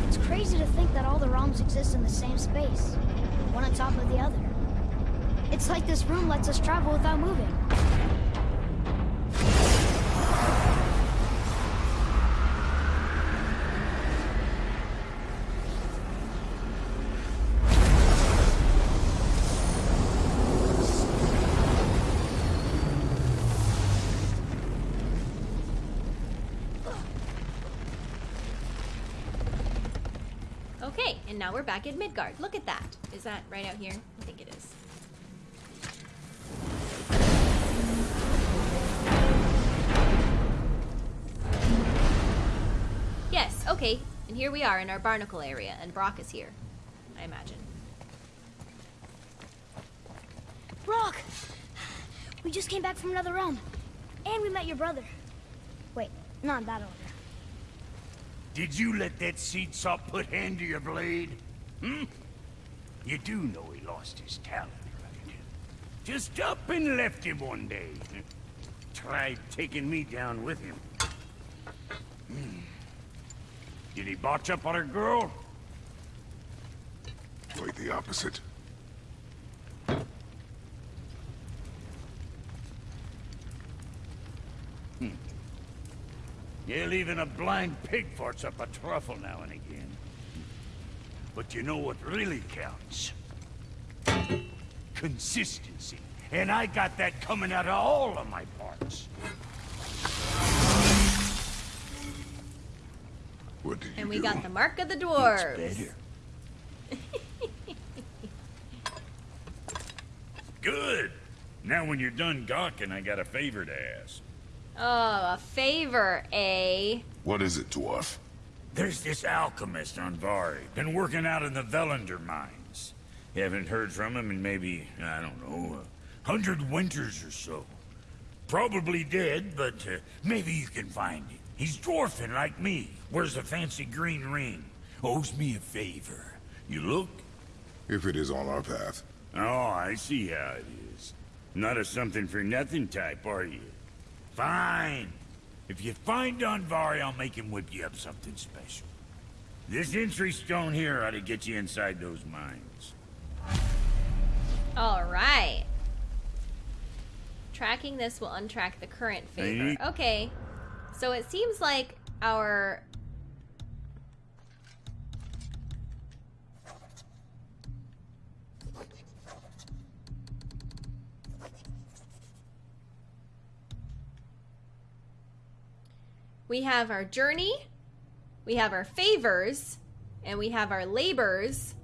It's crazy to think that all the realms exist in the same space, one on top of the other. It's like this room lets us travel without moving. And now we're back at Midgard. Look at that. Is that right out here? I think it is. Yes, okay. And here we are in our barnacle area, and Brok is here. I imagine. Brok! We just came back from another realm. And we met your brother. Wait, not that order. Did you let that seed sop put hand to your blade? Hmm? You do know he lost his talent, right? Just up and left him one day. [LAUGHS] Tried taking me down with him. Hmm. Did he botch up on a girl? Quite the opposite. Yeah, even a blind pig farts up a truffle now and again. But you know what really counts? Consistency. And I got that coming out of all of my parts. What did you And we do? got the mark of the It's dwarves. [LAUGHS] better. Good. Now when you're done gawking, I got a favor to ask. Oh, a favor, eh? What is it, dwarf? There's this alchemist Andvari, been working out in the Völunder mines. You Haven't heard from him in maybe, I don't know, a hundred winters or so. Probably dead, but uh, maybe you can find him. He's dwarfing like me, wears a fancy green ring, owes me a favor. You look? If it is on our path. Oh, I see how it is. Not a something-for-nothing type, are you? Fine. If you find Andvari, I'll make him whip you up something special. This entry stone here ought to get you inside those mines. All right. Tracking this will untrack the current favor. Okay. So it seems like our We have our journey, we have our favors, and we have our labors,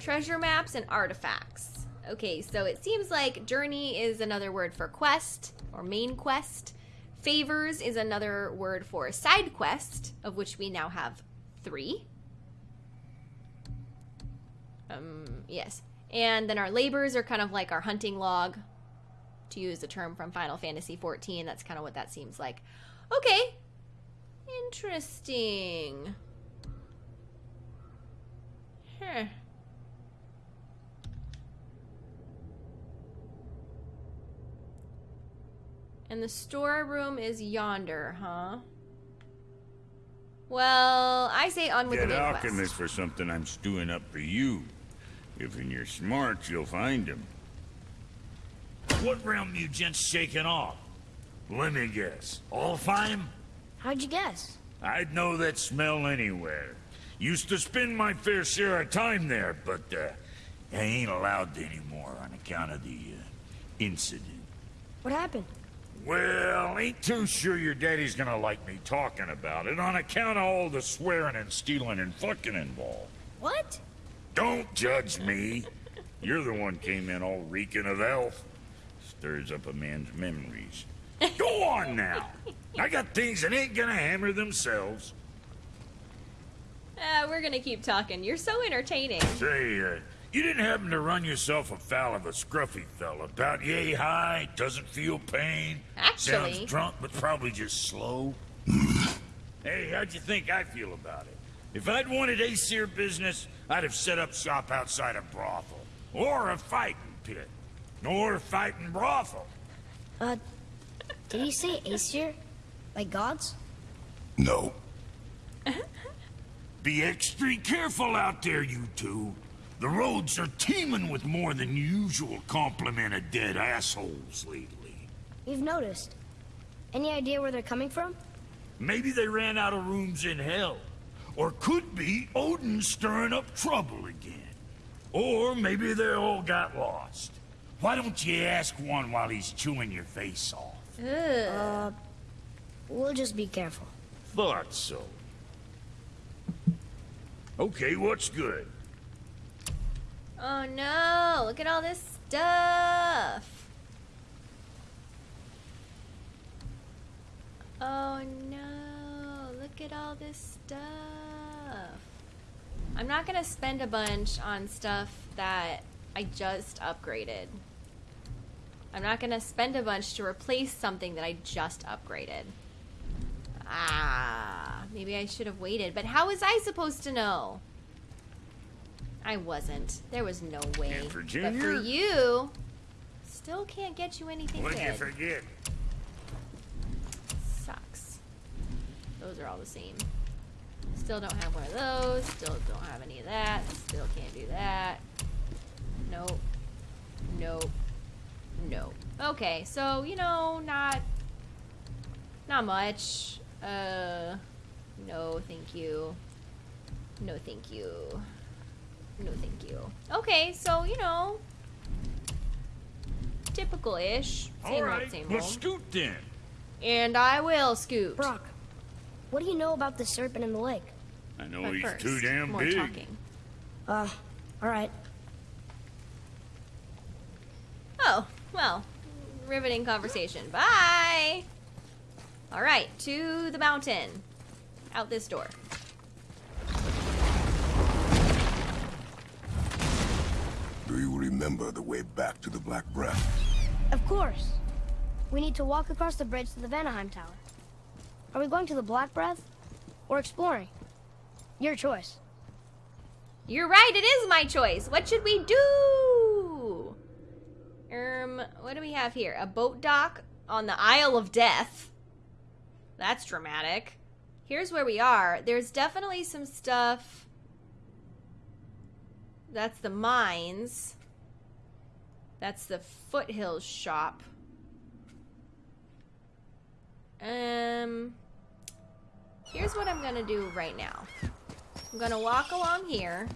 treasure maps, and artifacts. Okay, so it seems like journey is another word for quest or main quest. Favors is another word for side quest, of which we now have three. Um, yes. And then our labors are kind of like our hunting log, to use a term from Final Fantasy XIV. That's kind of what that seems like. Okay. Interesting. Huh. And the storeroom is yonder, huh? Well, I say on with Get the main alchemist quest. for something I'm stewing up for you. If in you're smart, you'll find him. What realm you gents shaking off? Let me guess. Alfheim? How'd you guess? I'd know that smell anywhere. Used to spend my fair share of time there, but uh, I ain't allowed anymore on account of the uh, incident. What happened? Well, ain't too sure your daddy's gonna like me talking about it on account of all the swearing and stealing and fucking involved. What? Don't judge me. You're the one came in all reeking of elf. Stirs up a man's memories. [LAUGHS] Go on now. I got things that ain't gonna hammer themselves. Uh, we're gonna keep talking. You're so entertaining. Say, uh, You didn't happen to run yourself afoul of a scruffy fella, about yay high, doesn't feel pain, Actually- sounds drunk but probably just slow? [LAUGHS] hey, how'd you think I feel about it? If I'd wanted Aesir business, I'd have set up shop outside a brothel. Or a fighting pit. Or a fighting brothel. Uh, did he say Aesir? Like gods? No. [LAUGHS] Be extra careful out there, you two. The roads are teeming with more than usual complement of dead assholes lately. You've noticed. Any idea where they're coming from? Maybe they ran out of rooms in hell. Or could be Odin stirring up trouble again. Or maybe they all got lost. Why don't you ask one while he's chewing your face off? Ugh. Uh, We'll just be careful. Thought so. Okay, what's good? Oh no, look at all this stuff. Oh no, look at all this stuff. I'm not gonna spend a bunch on stuff that I just upgraded. I'm not gonna spend a bunch to replace something that I just upgraded. Ah, maybe I should have waited, but how was I supposed to know? I wasn't. There was no way. And for but for Junior? you, still can't get you anything What'd you forget? Sucks. Those are all the same. Still don't have one of those. Still don't have any of that. Still can't do that. Nope. Nope. Nope. Okay, so you know, not not much. Uh no, thank you. No, thank you. No, thank you. Okay, so you know, typical-ish. Same All old, same let's old. scoot then. And I will scoot. Brok, what do you know about the serpent in the lake? I know But he's first, too damn more big. talking. Uh, alright. Oh, well, riveting conversation. Bye. All right, to the mountain. Out this door. Do you remember the way back to the Black Breath? Of course. We need to walk across the bridge to the Vanaheim Tower. Are we going to the Black Breath? Or exploring? Your choice. You're right, it is my choice. What should we do? Um, what do we have here? A boat dock on the Isle of Death. That's dramatic. Here's where we are. There's definitely some stuff. That's the mines. That's the foothills shop. Um, here's what I'm gonna do right now. I'm gonna walk along here.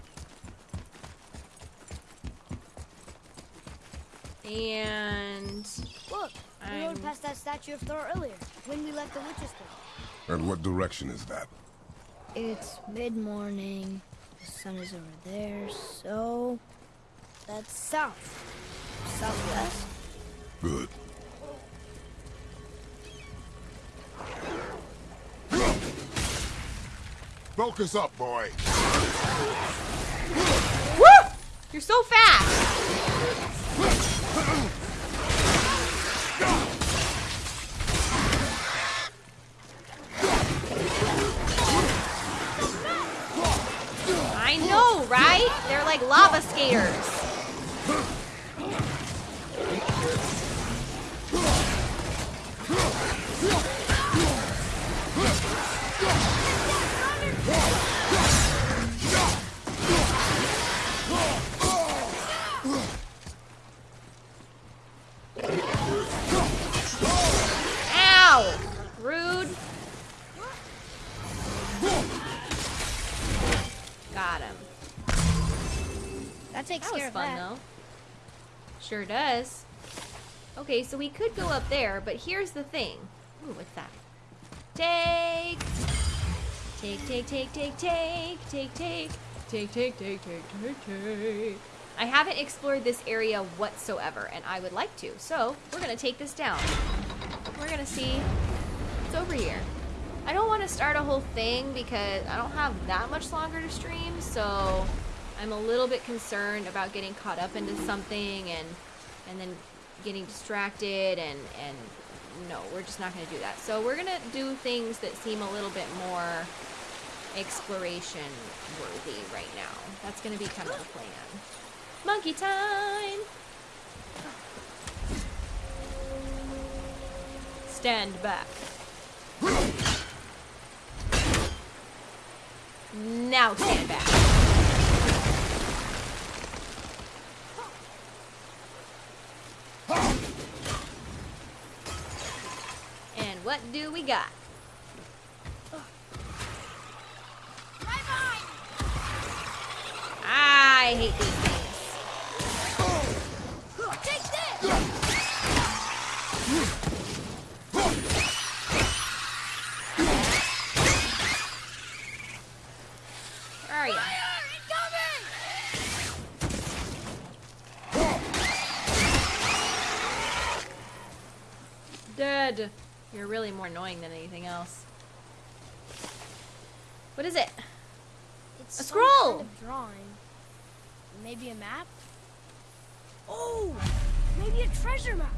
And Look, we I'm- rode past that statue of Thor earlier, when we left the Witch's Cave. And what direction is that? It's mid-morning. The sun is over there, so... That's south. Southwest? Good. Focus up, boy. Woo! You're so fast. I know, right? They're like lava skaters. That takes That was care of fun that. though. Sure does. Okay, so we could go up there, but here's the thing. Ooh, what's that? Take. Take, take, take, take, take, take, take, take, take, take, take, take, take. I haven't explored this area whatsoever, and I would like to. So, we're gonna take this down. We're gonna see what's over here. I don't want to start a whole thing because I don't have that much longer to stream, so I'm a little bit concerned about getting caught up into something and and then getting distracted and and no, we're just not going to do that. So we're going to do things that seem a little bit more exploration worthy right now. That's going to be kind of the plan. Monkey time. Stand back. Now stand back. And what do we got? I hate these things. Where are you? Dead. You're really more annoying than anything else. What is it? It's A some kind scroll! of drawing. Maybe a map? Oh! Maybe a treasure map!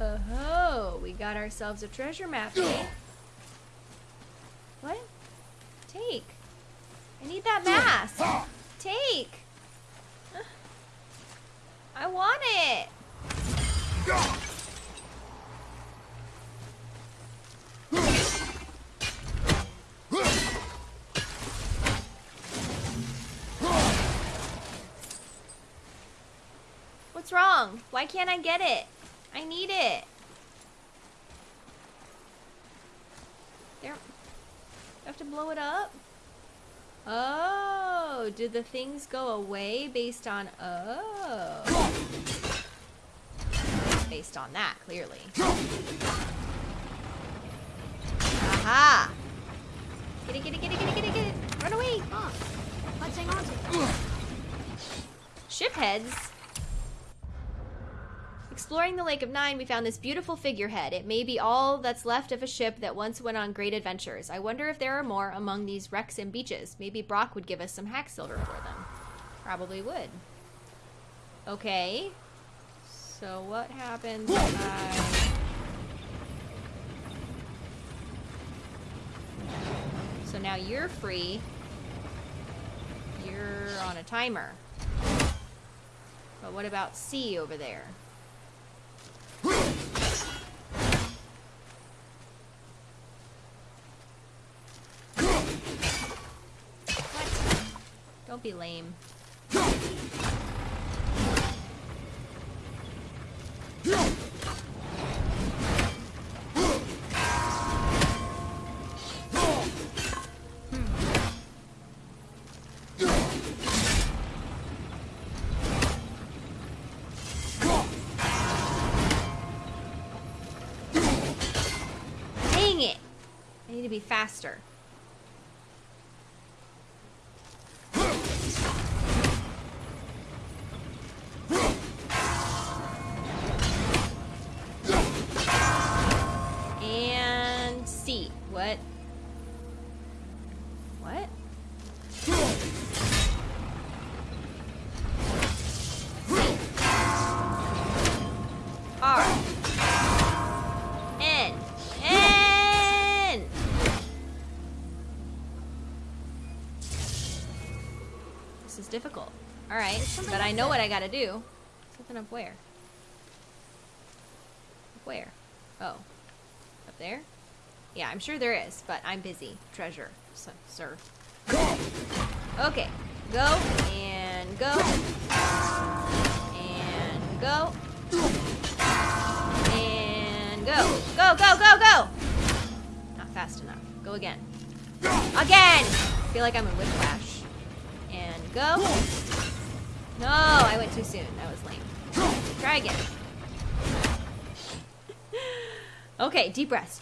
Oh, we got ourselves a treasure map. [GASPS] what? Take. I need that [GASPS] mask. Take. [GASPS] I want it. [LAUGHS] What's wrong? Why can't I get it? I need it. There. I have to blow it up? Oh, did the things go away based on. Oh. Based on that, clearly. Aha! Get it, get it, get it, get it, get it, get it! Run away! Let's hang on to it. Exploring the Lake of Nine, we found this beautiful figurehead. It may be all that's left of a ship that once went on great adventures. I wonder if there are more among these wrecks and beaches. Maybe Brok would give us some hacksilver for them. Probably would. Okay. So what happens I... So now you're free. You're on a timer. But what about C over there? Don't be lame. Faster. But I know what I gotta do. Something up where? Up where? Oh, up there? Yeah, I'm sure there is, but I'm busy. Treasure, so, sir. Okay, go and go and go and go. Go, go, go, go! Not fast enough. Go again. Again! I feel like I'm in whiplash. And go. No, I went too soon. That was lame. Try again. [LAUGHS] Okay, deep breaths.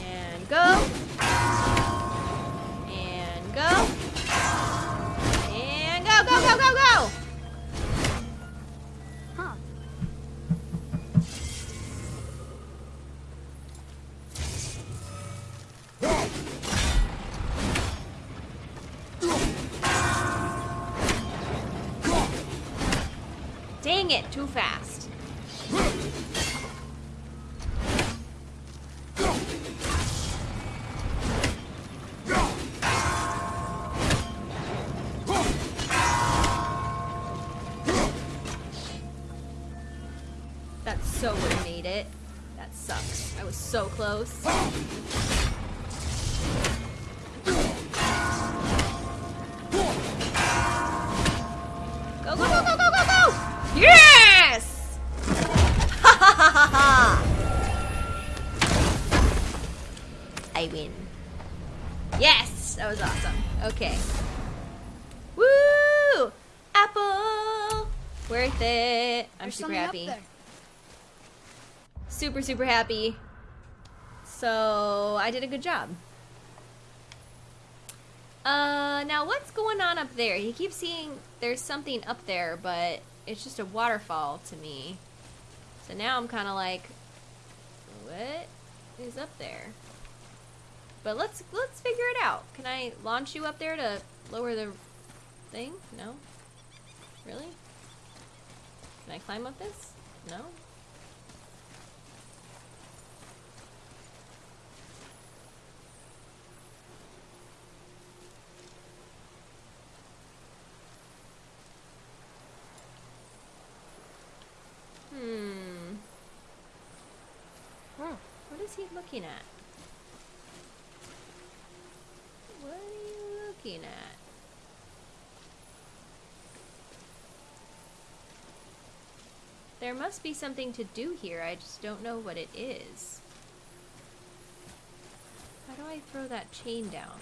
And go. And go. Close. Go, go, go, go, go, go, go! Yes! Ha ha ha ha ha! I win. Yes! That was awesome. Okay. Woo! Apple! Worth it. I'm There's super happy. Super, super happy. So, I did a good job. Uh, now what's going on up there? He keeps seeing there's something up there, but it's just a waterfall to me. So now I'm kind of like, what is up there? But let's let's figure it out. Can I launch you up there to lower the thing? No. Really? Can I climb up this? No. Hmm. Huh. What is he looking at? What are you looking at? There must be something to do here, I just don't know what it is. How do I throw that chain down?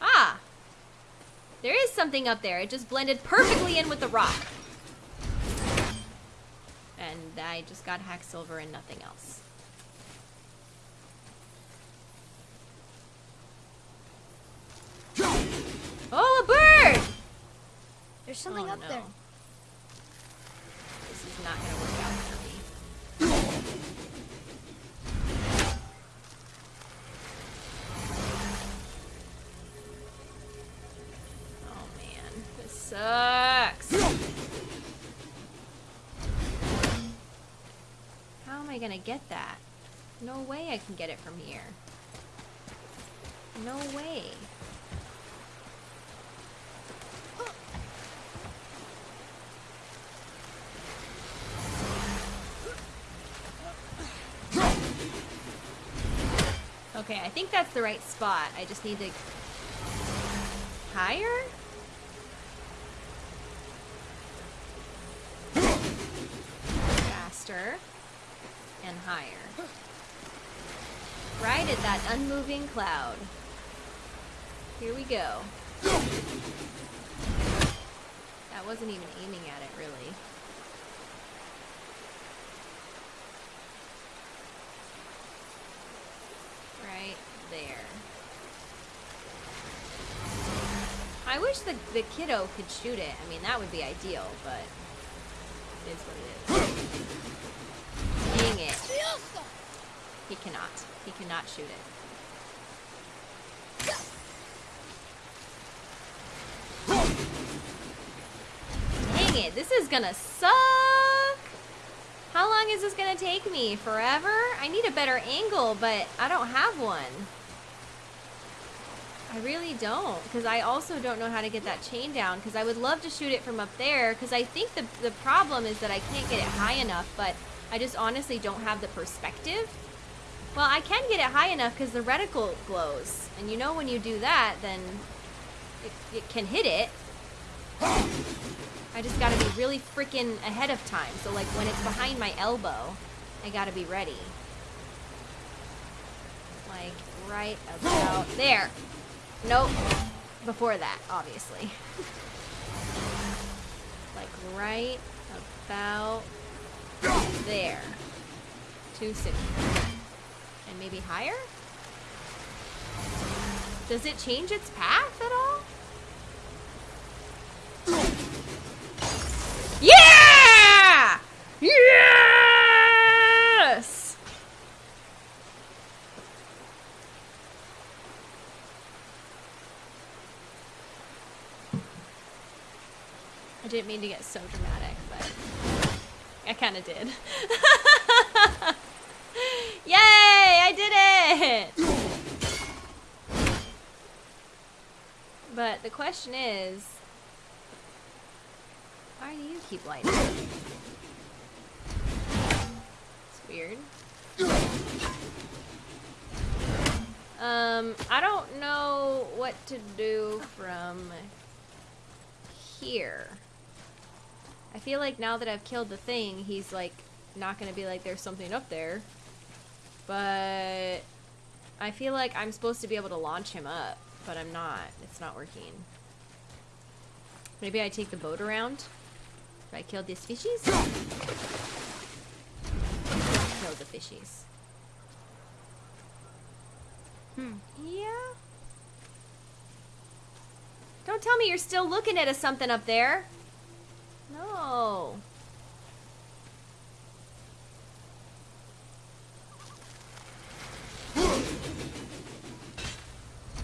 Ah! There is something up there. It just blended perfectly in with the rock. And I just got hacksilver and nothing else. Oh, a bird! There's something Oh, up no. there. This is not gonna work get that? No way I can get it from here. No way. Okay, I think that's the right spot. I just need to higher? Faster and higher. Right at that unmoving cloud. Here we go. That wasn't even aiming at it, really. Right there. I wish the, the kiddo could shoot it. I mean, that would be ideal, but it is what it is. Dang it. He cannot. He cannot shoot it. Dang it, this is gonna suck! How long is this gonna take me? Forever? I need a better angle, but I don't have one. I really don't, because I also don't know how to get that chain down, because I would love to shoot it from up there, because I think the, the problem is that I can't get it high enough, but I just honestly don't have the perspective. Well, I can get it high enough because the reticle glows, and you know when you do that, then it, it can hit it. I just gotta be really freaking ahead of time, so like when it's behind my elbow, I gotta be ready. Like right about there. Nope. Before that, obviously. [LAUGHS] like right about there. Too soon maybe higher? Does it change its path at all? Yeah! Yes! I didn't mean to get so dramatic, but I kind of did. [LAUGHS] Yay! I did it! But the question is, why do you keep lighting? It's weird. Um, I don't know what to do from here. I feel like now that I've killed the thing, he's like not gonna be like there's something up there. But I feel like I'm supposed to be able to launch him up, but I'm not. It's not working. Maybe I take the boat around? If I kill these fishies? Kill the fishies. Hmm. Yeah. Don't tell me you're still looking at a something up there. No.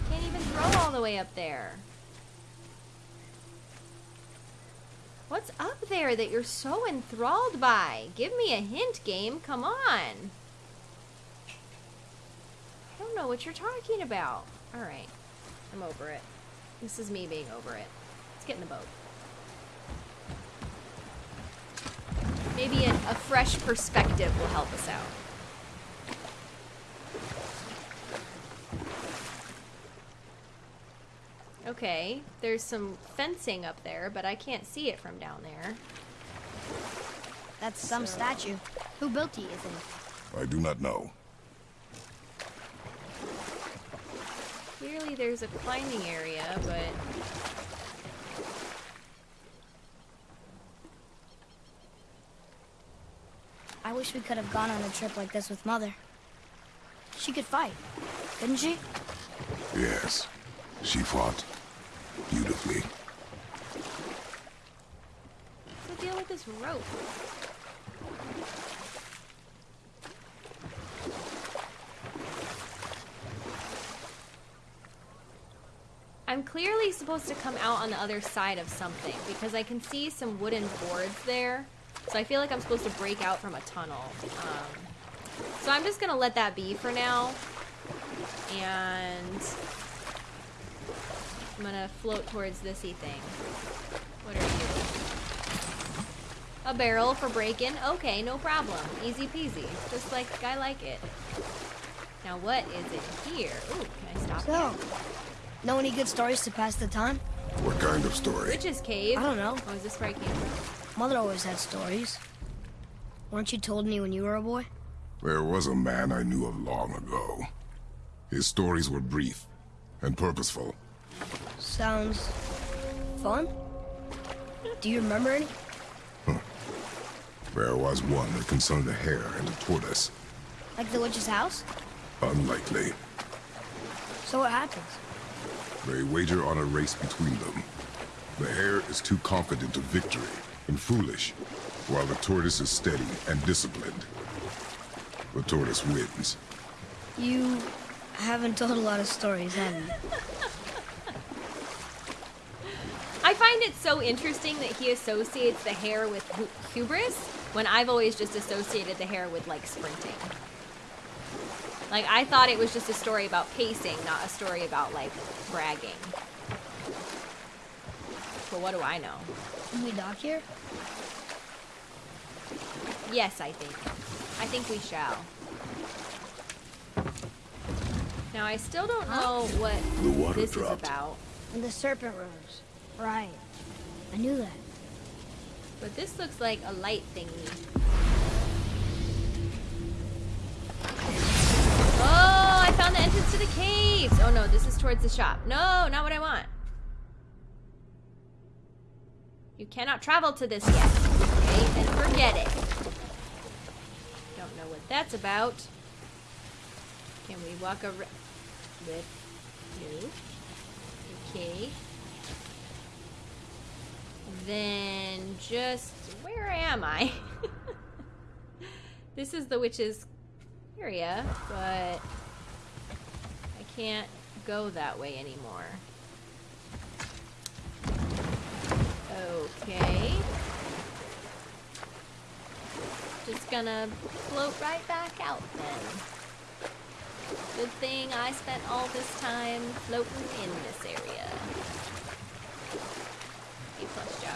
Can't even throw all the way up there. What's up there that you're so enthralled by? Give me a hint, game. Come on. I don't know what you're talking about. Alright. I'm over it. This is me being over it. Let's get in the boat. Maybe a, a fresh perspective will help us out. Okay, there's some fencing up there, but I can't see it from down there. That's some So- statue. Who built it, you think? I do not know. Clearly there's a climbing area, but... I wish we could have gone on a trip like this with Mother. She could fight, couldn't she? Yes, she fought beautifully. What's the deal with this rope? I'm clearly supposed to come out on the other side of something because I can see some wooden boards there. So I feel like I'm supposed to break out from a tunnel. Um, so I'm just gonna let that be for now. And I'm gonna float towards thisy thing. What are you? A barrel for breaking? Okay, no problem. Easy peasy. Just like I like it. Now what is it here? Ooh, can I stop So, here? know any good stories to pass the time? What kind of story? Witch's cave. I don't know. Oh, is this where I came? Mother always had stories. Weren't you told any when you were a boy? There was a man I knew of long ago. His stories were brief and purposeful. Sounds fun. Do you remember any? There was one that concerned a hare and a tortoise. Like the witch's house? Unlikely. So what happens? They wager on a race between them. The hare is too confident of victory and foolish, while the tortoise is steady and disciplined. The tortoise wins. You haven't told a lot of stories, have you? [LAUGHS] I find it so interesting that he associates the hare with hu- hubris when I've always just associated the hare with like sprinting. Like I thought it was just a story about pacing, not a story about like bragging. But what do I know? Can we dock here? Yes, I think. I think we shall. Now I still don't know what The water this dropped. is about, And the serpent rose. Right. I knew that. but this looks like a light thingy. Oh, I found the entrance to the caves. Oh no, this is towards the shop. No, not what I want. You cannot travel to this yet. Okay, then forget it. Don't know what that's about. Can we walk around with you? Okay. Then just where am I? [LAUGHS] this is the witch's area, but I can't go that way anymore. Okay. Just gonna float right back out then. Good thing I spent all this time floating in this area. Plus job.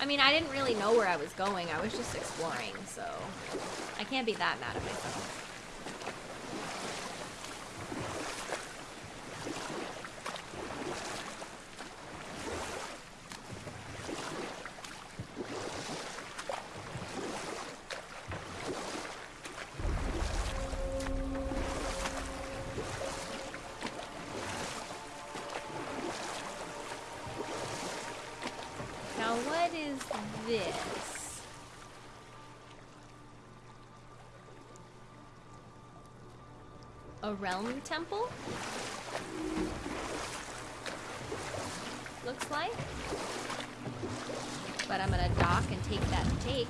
I mean, I didn't really know where I was going. I was just exploring, so I can't be that mad at myself. Now, what is this? A realm temple? Looks like. But I'm gonna dock and take that take.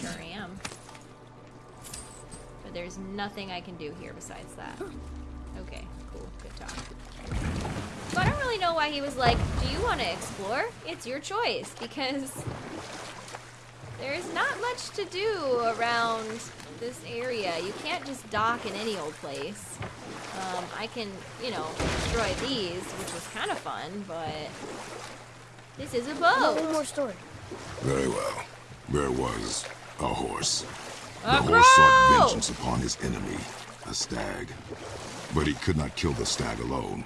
Sure I am. But there's nothing I can do here besides that. Okay, cool. Good talk. So I don't really know why he was like, do you want to explore? It's your choice, because there's not much to do around this area. You can't just dock in any old place. Um, I can, you know, destroy these, which was kind of fun, but this is a boat. one more story. Very well. There was a horse. A the horse sought vengeance upon his enemy, a stag. But he could not kill the stag alone.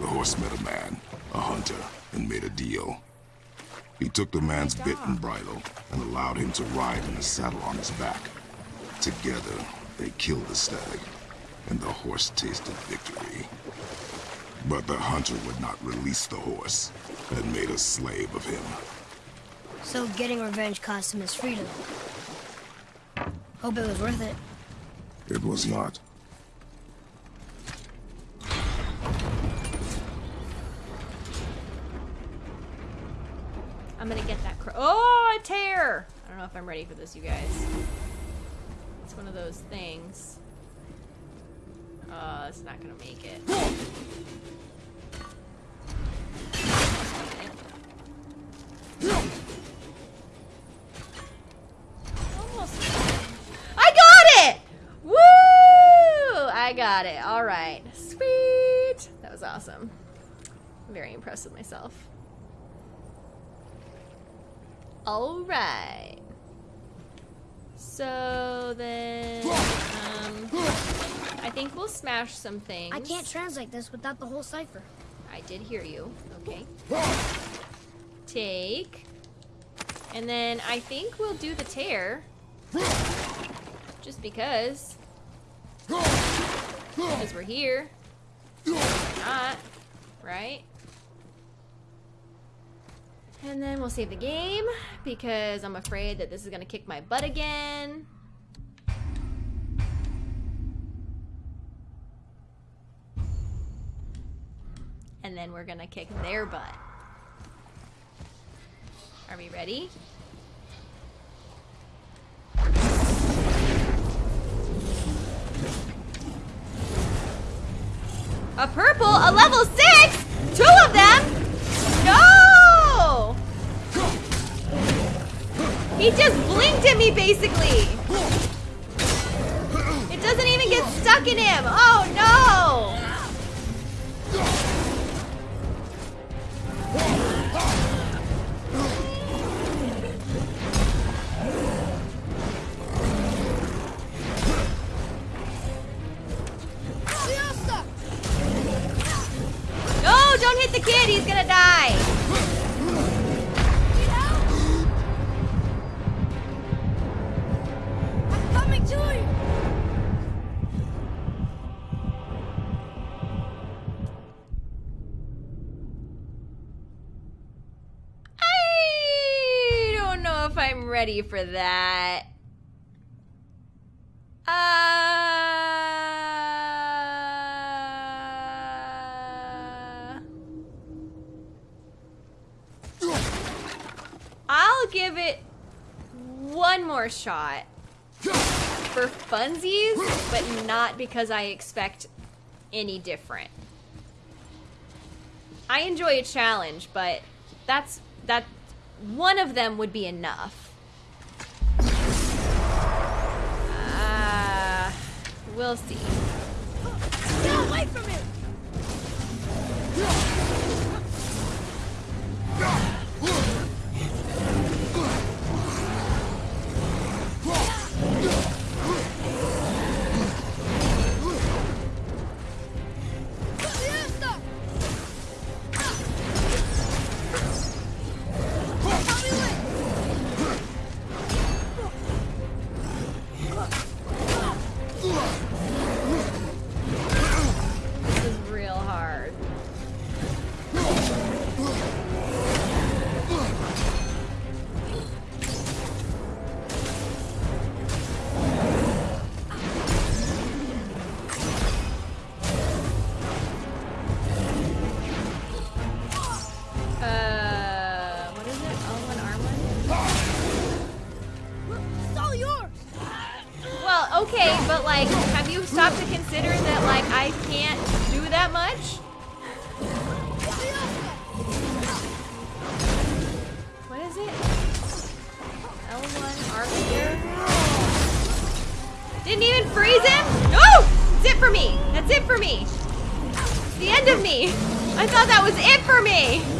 The horse met a man, a hunter, and made a deal. He took the man's bit and bridle and allowed him to ride in a saddle on his back. Together, they killed the stag, and the horse tasted victory. But the hunter would not release the horse and made a slave of him. So getting revenge cost him his freedom. Hope it was worth it. It was not. I'm gonna get that. Oh, a tear! I don't know if I'm ready for this, you guys. It's one of those things. Uh, it's not gonna make it. I got it! Woo! I got it. All right. Sweet. That was awesome. I'm very impressed with myself. All right. So then, um, I think we'll smash some things. I can't translate this without the whole cipher. I did hear you. Okay. Take. And then I think we'll do the tear. Just because. Because we're here. Not. Right? And then we'll save the game because I'm afraid that this is going to kick my butt again. And then we're going to kick their butt. Are we ready? A purple? A level six? Two of them? He just blinked at me, basically. It doesn't even get stuck in him. Oh, no! No, don't hit the kid. He's gonna die. For that. Uh... I'll give it one more shot for funsies, but not because I expect any different. I enjoy a challenge, but that's that one of them would be enough. We'll see. Get away from him! Okay, but like, have you stopped to consider that like I can't do that much? What is it? L1 Arbiter? Didn't even freeze him? No! That's it for me. That's it for me. It's the end of me. I thought that was it for me.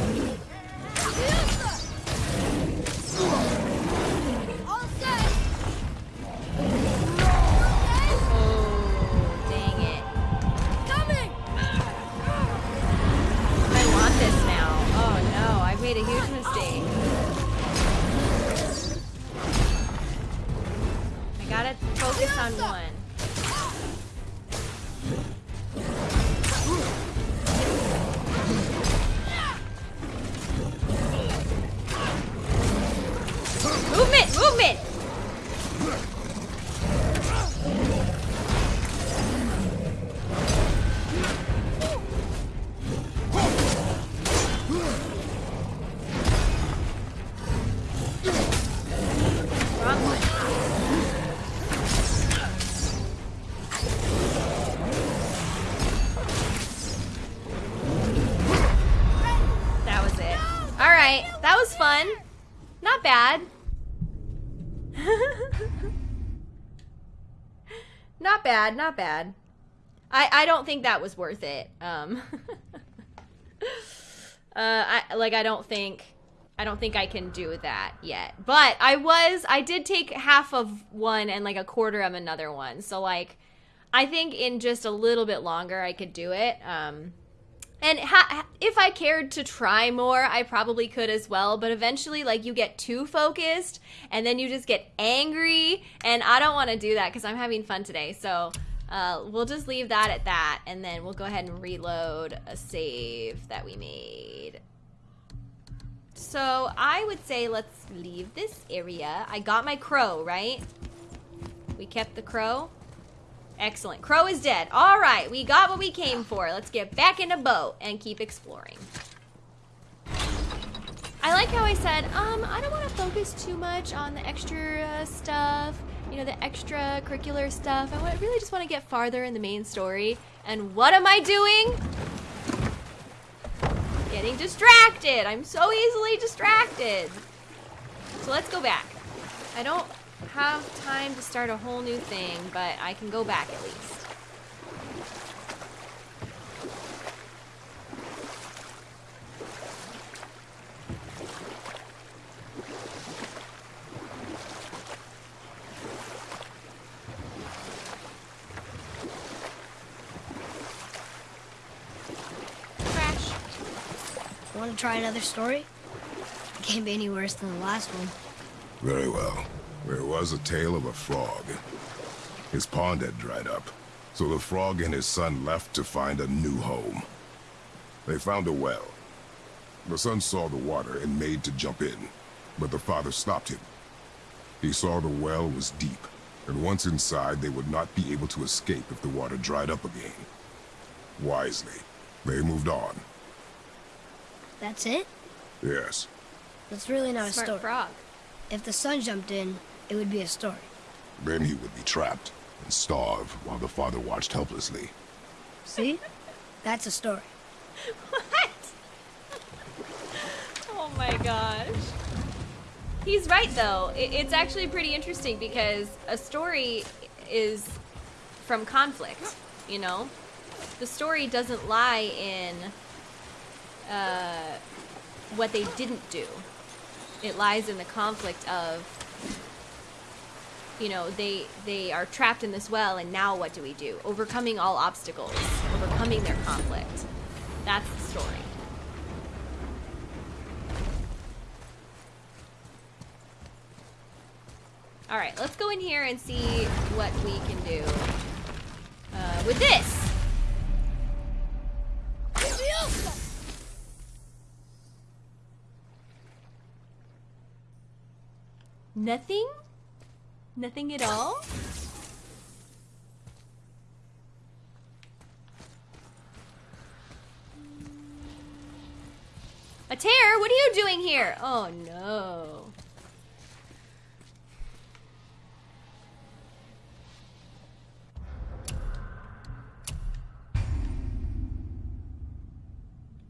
Bad, not bad. I, I don't think that was worth it. Um, [LAUGHS] uh, I, like I don't think I don't think I can do that yet. But I was I did take half of one and like a quarter of another one. So like I think in just a little bit longer I could do it. Um, and ha- if I cared to try more, I probably could as well. But eventually, like, you get too focused and then you just get angry. And I don't want to do that because I'm having fun today. So uh, we'll just leave that at that. And then we'll go ahead and reload a save that we made. So I would say let's leave this area. I got my crow, right? We kept the crow. Excellent. Crow is dead. All right, we got what we came for. Let's get back in a boat and keep exploring. I like how I said, um, I don't want to focus too much on the extra stuff, you know, the extracurricular stuff. I really just want to get farther in the main story. And what am I doing? Getting distracted. I'm so easily distracted. So let's go back. I don't have time to start a whole new thing, but I can go back at least. Crash. Want to try another story? Can't be any worse than the last one. Very well. There was a tale of a frog. His pond had dried up, so the frog and his son left to find a new home. They found a well. The son saw the water and made to jump in, but the father stopped him. He saw the well was deep, and once inside they would not be able to escape if the water dried up again. Wisely, they moved on. That's it? Yes, That's really not a Smart story. frog. If the sun jumped in, it would be a story. Then he would be trapped and starve while the father watched helplessly. See? That's a story. What? oh my gosh. He's right though. It's actually pretty interesting because a story is from conflict, you know? The story doesn't lie in uh, what they didn't do. It lies in the conflict of you know, they they are trapped in this well and now what do we do? Overcoming all obstacles, overcoming their conflict. That's the story. All right, let's go in here and see what we can do uh, with this. Nothing? Nothing at all? A tear? What are you doing here? Oh no.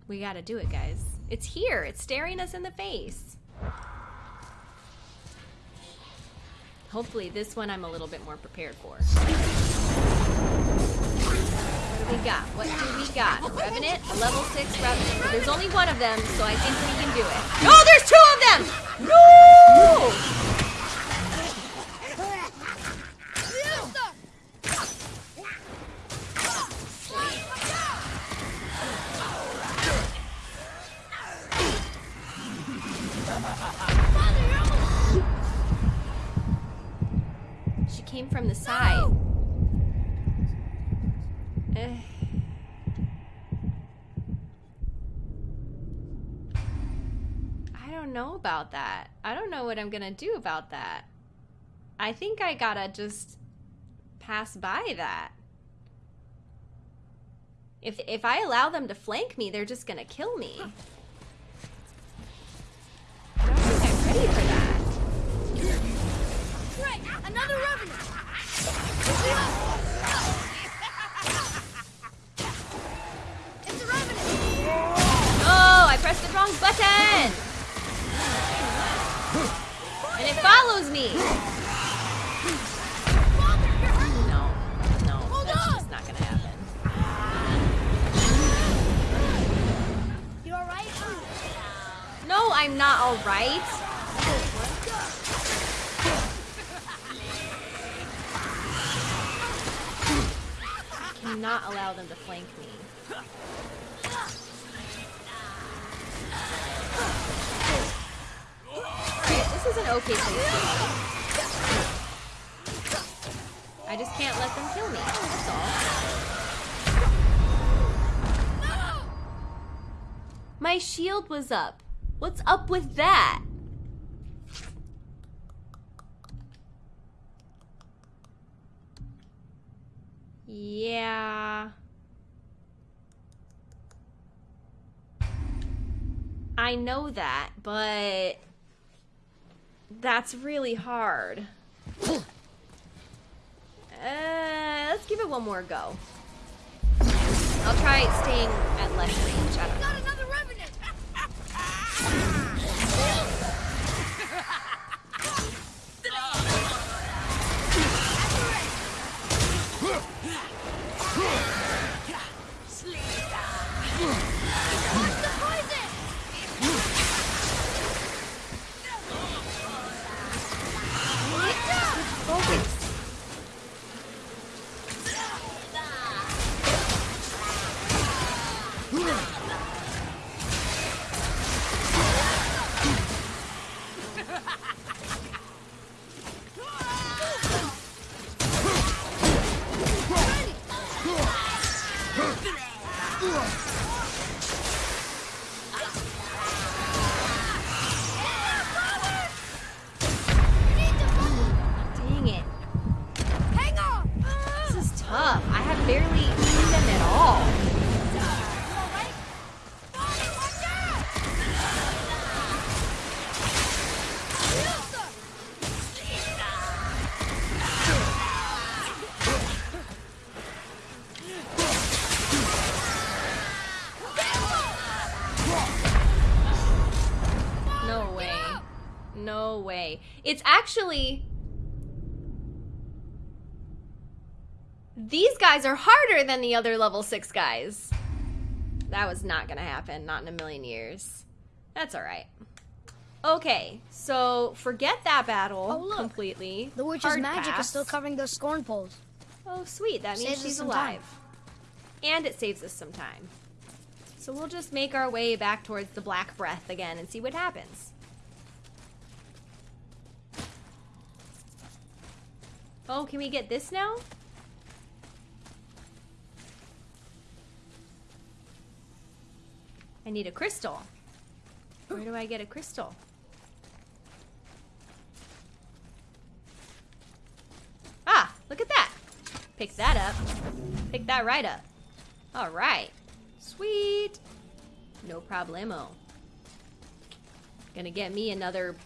We gotta do it, guys. It's here. It's staring us in the face. Hopefully this one I'm a little bit more prepared for. What do we got? What do we got? Revenant, a level 6 Revenant. But there's only one of them, so I think we can do it. Oh, there's two of them! No! Came from the side. Eh. [SIGHS] I don't know about that. I don't know what I'm gonna do about that. I think I gotta just pass by that. If if I allow them to flank me, they're just gonna kill me. I don't think I'm ready for that. Right! Another revenant! It's a revenant! Oh, I pressed the wrong button! And it follows me! No, no, that's just not gonna happen. You alright? No, I'm not alright. Cannot allow them to flank me. Alright, this is an okay place. I just can't let them kill me, that's all. My shield was up. What's up with that? Yeah. I know that, but that's really hard. Uh, let's give it one more go. I'll try staying at less range. It's actually. These guys are harder than the other level 6 guys. That was not gonna happen. Not in a million years. That's alright. Okay, so forget that battle Oh, look. completely. The witch's Hard magic pass. is still covering those scorn poles. Oh, sweet. That means Saves she's time. alive. And it saves us some time. So we'll just make our way back towards the Black Breath again and see what happens. Oh, can we get this now? I need a crystal. Where do I get a crystal? Ah, look at that. Pick that up. Pick that right up. All right. Sweet. No problemo. Gonna get me another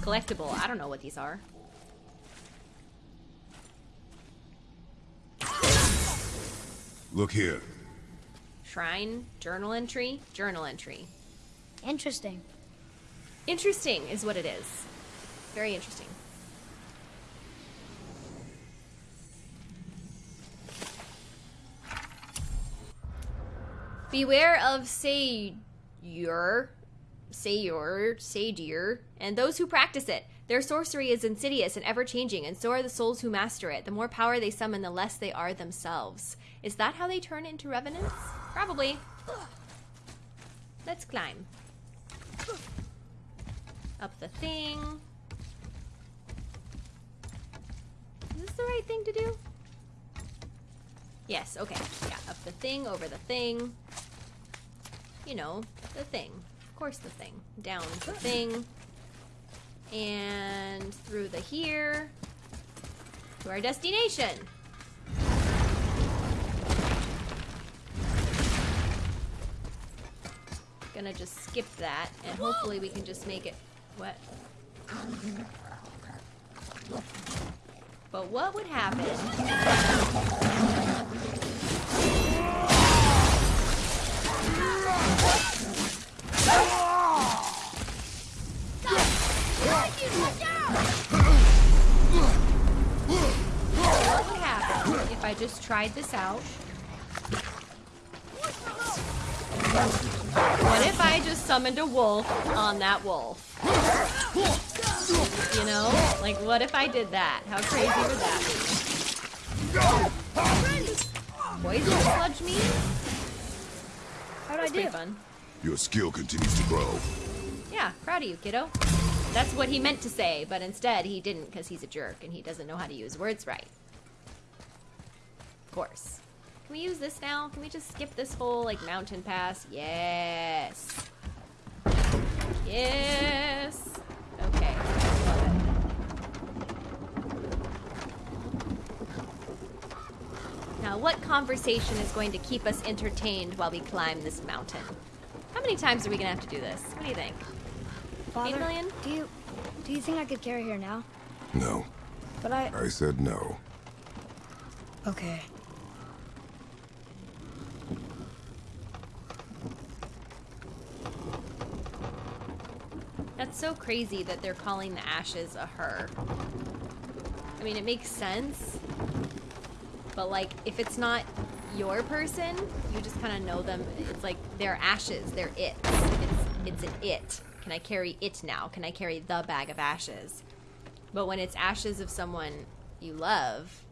collectible. I don't know what these are. Look here. Shrine, journal entry, journal entry. Interesting. Interesting is what it is. Very interesting. Beware of Sayur, Sayur, Saydir, and those who practice it. Their sorcery is insidious and ever changing, and so are the souls who master it. The more power they summon, the less they are themselves. Is that how they turn into revenants? Probably. Let's climb. Up the thing. Is this the right thing to do? Yes, okay. Yeah, up the thing, over the thing. You know, the thing. Of course, the thing. Down the thing. And through the here. To our destination. Gonna just skip that, and hopefully we can just make it. What? But what would happen? What would happen if I just tried this out? What if I just summoned a wolf on that wolf? You know? Like, what if I did that? How crazy would that be? Poison sludge me? How'd I do? fun. Your skill continues to grow. Yeah, proud of you, kiddo. That's what he meant to say, but instead he didn't because he's a jerk and he doesn't know how to use words right. Of course. Can we use this now? Can we just skip this whole like mountain pass? Yes. Yes. Okay. Now, what conversation is going to keep us entertained while we climb this mountain? How many times are we gonna have to do this? What do you think? Father, million? do you do you think I could carry her now? No, But I I said no. okay. That's so crazy that they're calling the ashes a her. I mean, it makes sense. But, like, if it's not your person, you just kind of know them. It's like they're ashes, they're it. It's, it's an it. Can I carry it now? Can I carry the bag of ashes? But when it's ashes of someone you love,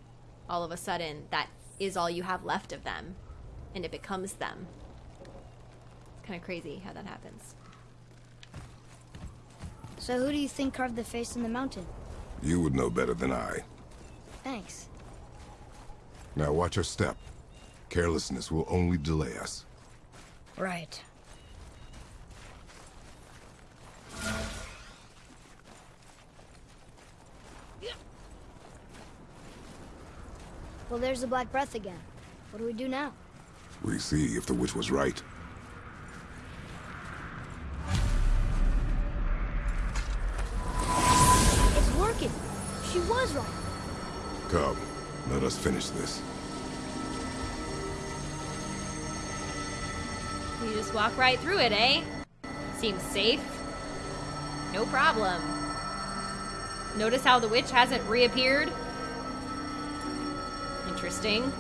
all of a sudden, that is all you have left of them. And it becomes them. It's kind of crazy how that happens. So who do you think carved the face in the mountain? You would know better than I. Thanks. Now watch your step. Carelessness will only delay us. Right. Well, there's the Black Breath again. What do we do now? We see if the witch was right. It's working. She was right. Come, let us finish this. You just walk right through it, eh? Seems safe. No problem. Notice how the witch hasn't reappeared? Interesting.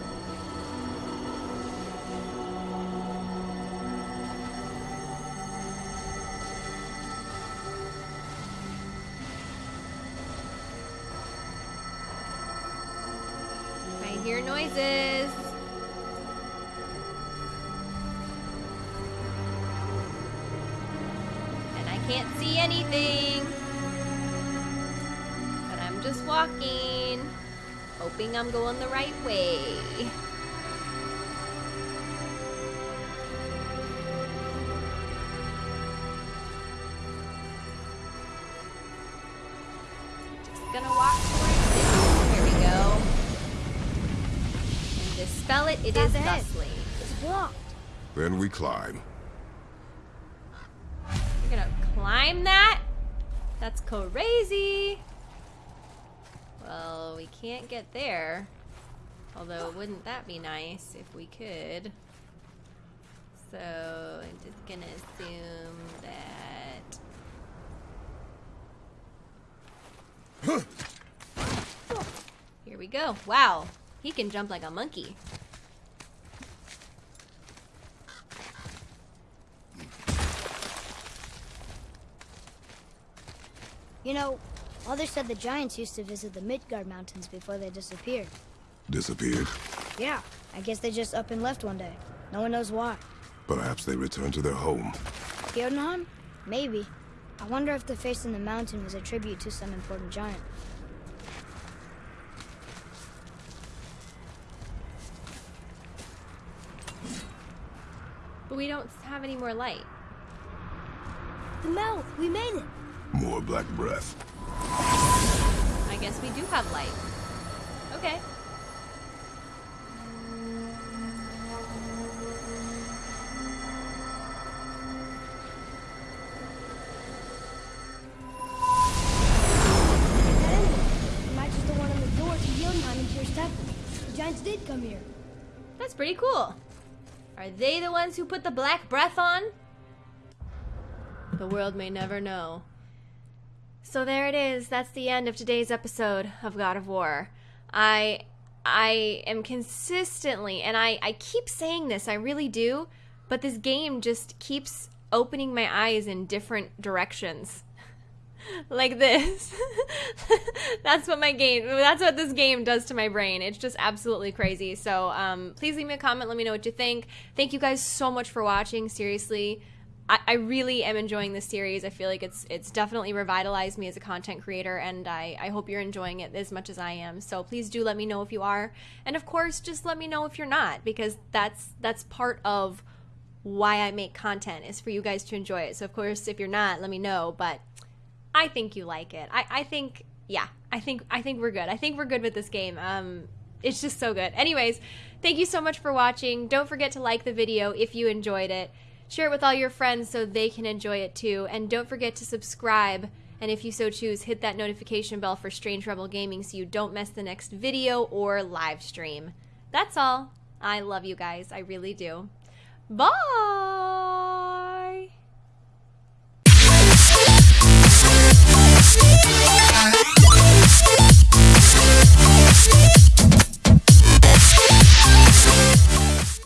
I hear noises. Can't see anything. But I'm just walking, hoping I'm going the right way. Just gonna walk towards it. Here we go. And dispel it, it Path is ahead. thusly. It's blocked. Then we climb. Crazy. Well, we can't get there. Although, wouldn't that be nice if we could? So, I'm just gonna assume that. Here we go. Wow, he can jump like a monkey. You know, Mother said the giants used to visit the Midgard Mountains before they disappeared. Disappeared. Yeah, I guess they just up and left one day. No one knows why. Perhaps they returned to their home. Jotunheim? Maybe. I wonder if the face in the mountain was a tribute to some important giant. But we don't have any more light. The mouth! We made it! More black breath. I guess we do have light. Okay. That emblem matches the one on the door to Jotunheim and Tyr's temple. The giants did come here. That's pretty cool. Are they the ones who put the black breath on? The world may never know. So there it is. That's the end of today's episode of God of War. I I am consistently and I I keep saying this, I really do, but this game just keeps opening my eyes in different directions. [LAUGHS] like this. [LAUGHS] that's what my game that's what this game does to my brain. It's just absolutely crazy. So um, please leave me a comment, let me know what you think. Thank you guys so much for watching. Seriously. I, I really am enjoying this series. I feel like it's it's definitely revitalized me as a content creator and I, I hope you're enjoying it as much as I am. So please do let me know if you are. And of course just let me know if you're not because that's that's part of why I make content is for you guys to enjoy it. So of course if you're not, let me know. But I think you like it. I, I think yeah, I think I think we're good. I think we're good with this game. Um it's just so good. Anyways, thank you so much for watching. Don't forget to like the video if you enjoyed it. Share it with all your friends so they can enjoy it too. And don't forget to subscribe. And if you so choose, hit that notification bell for Strange Rebel Gaming so you don't miss the next video or live stream. That's all. I love you guys. I really do. Bye!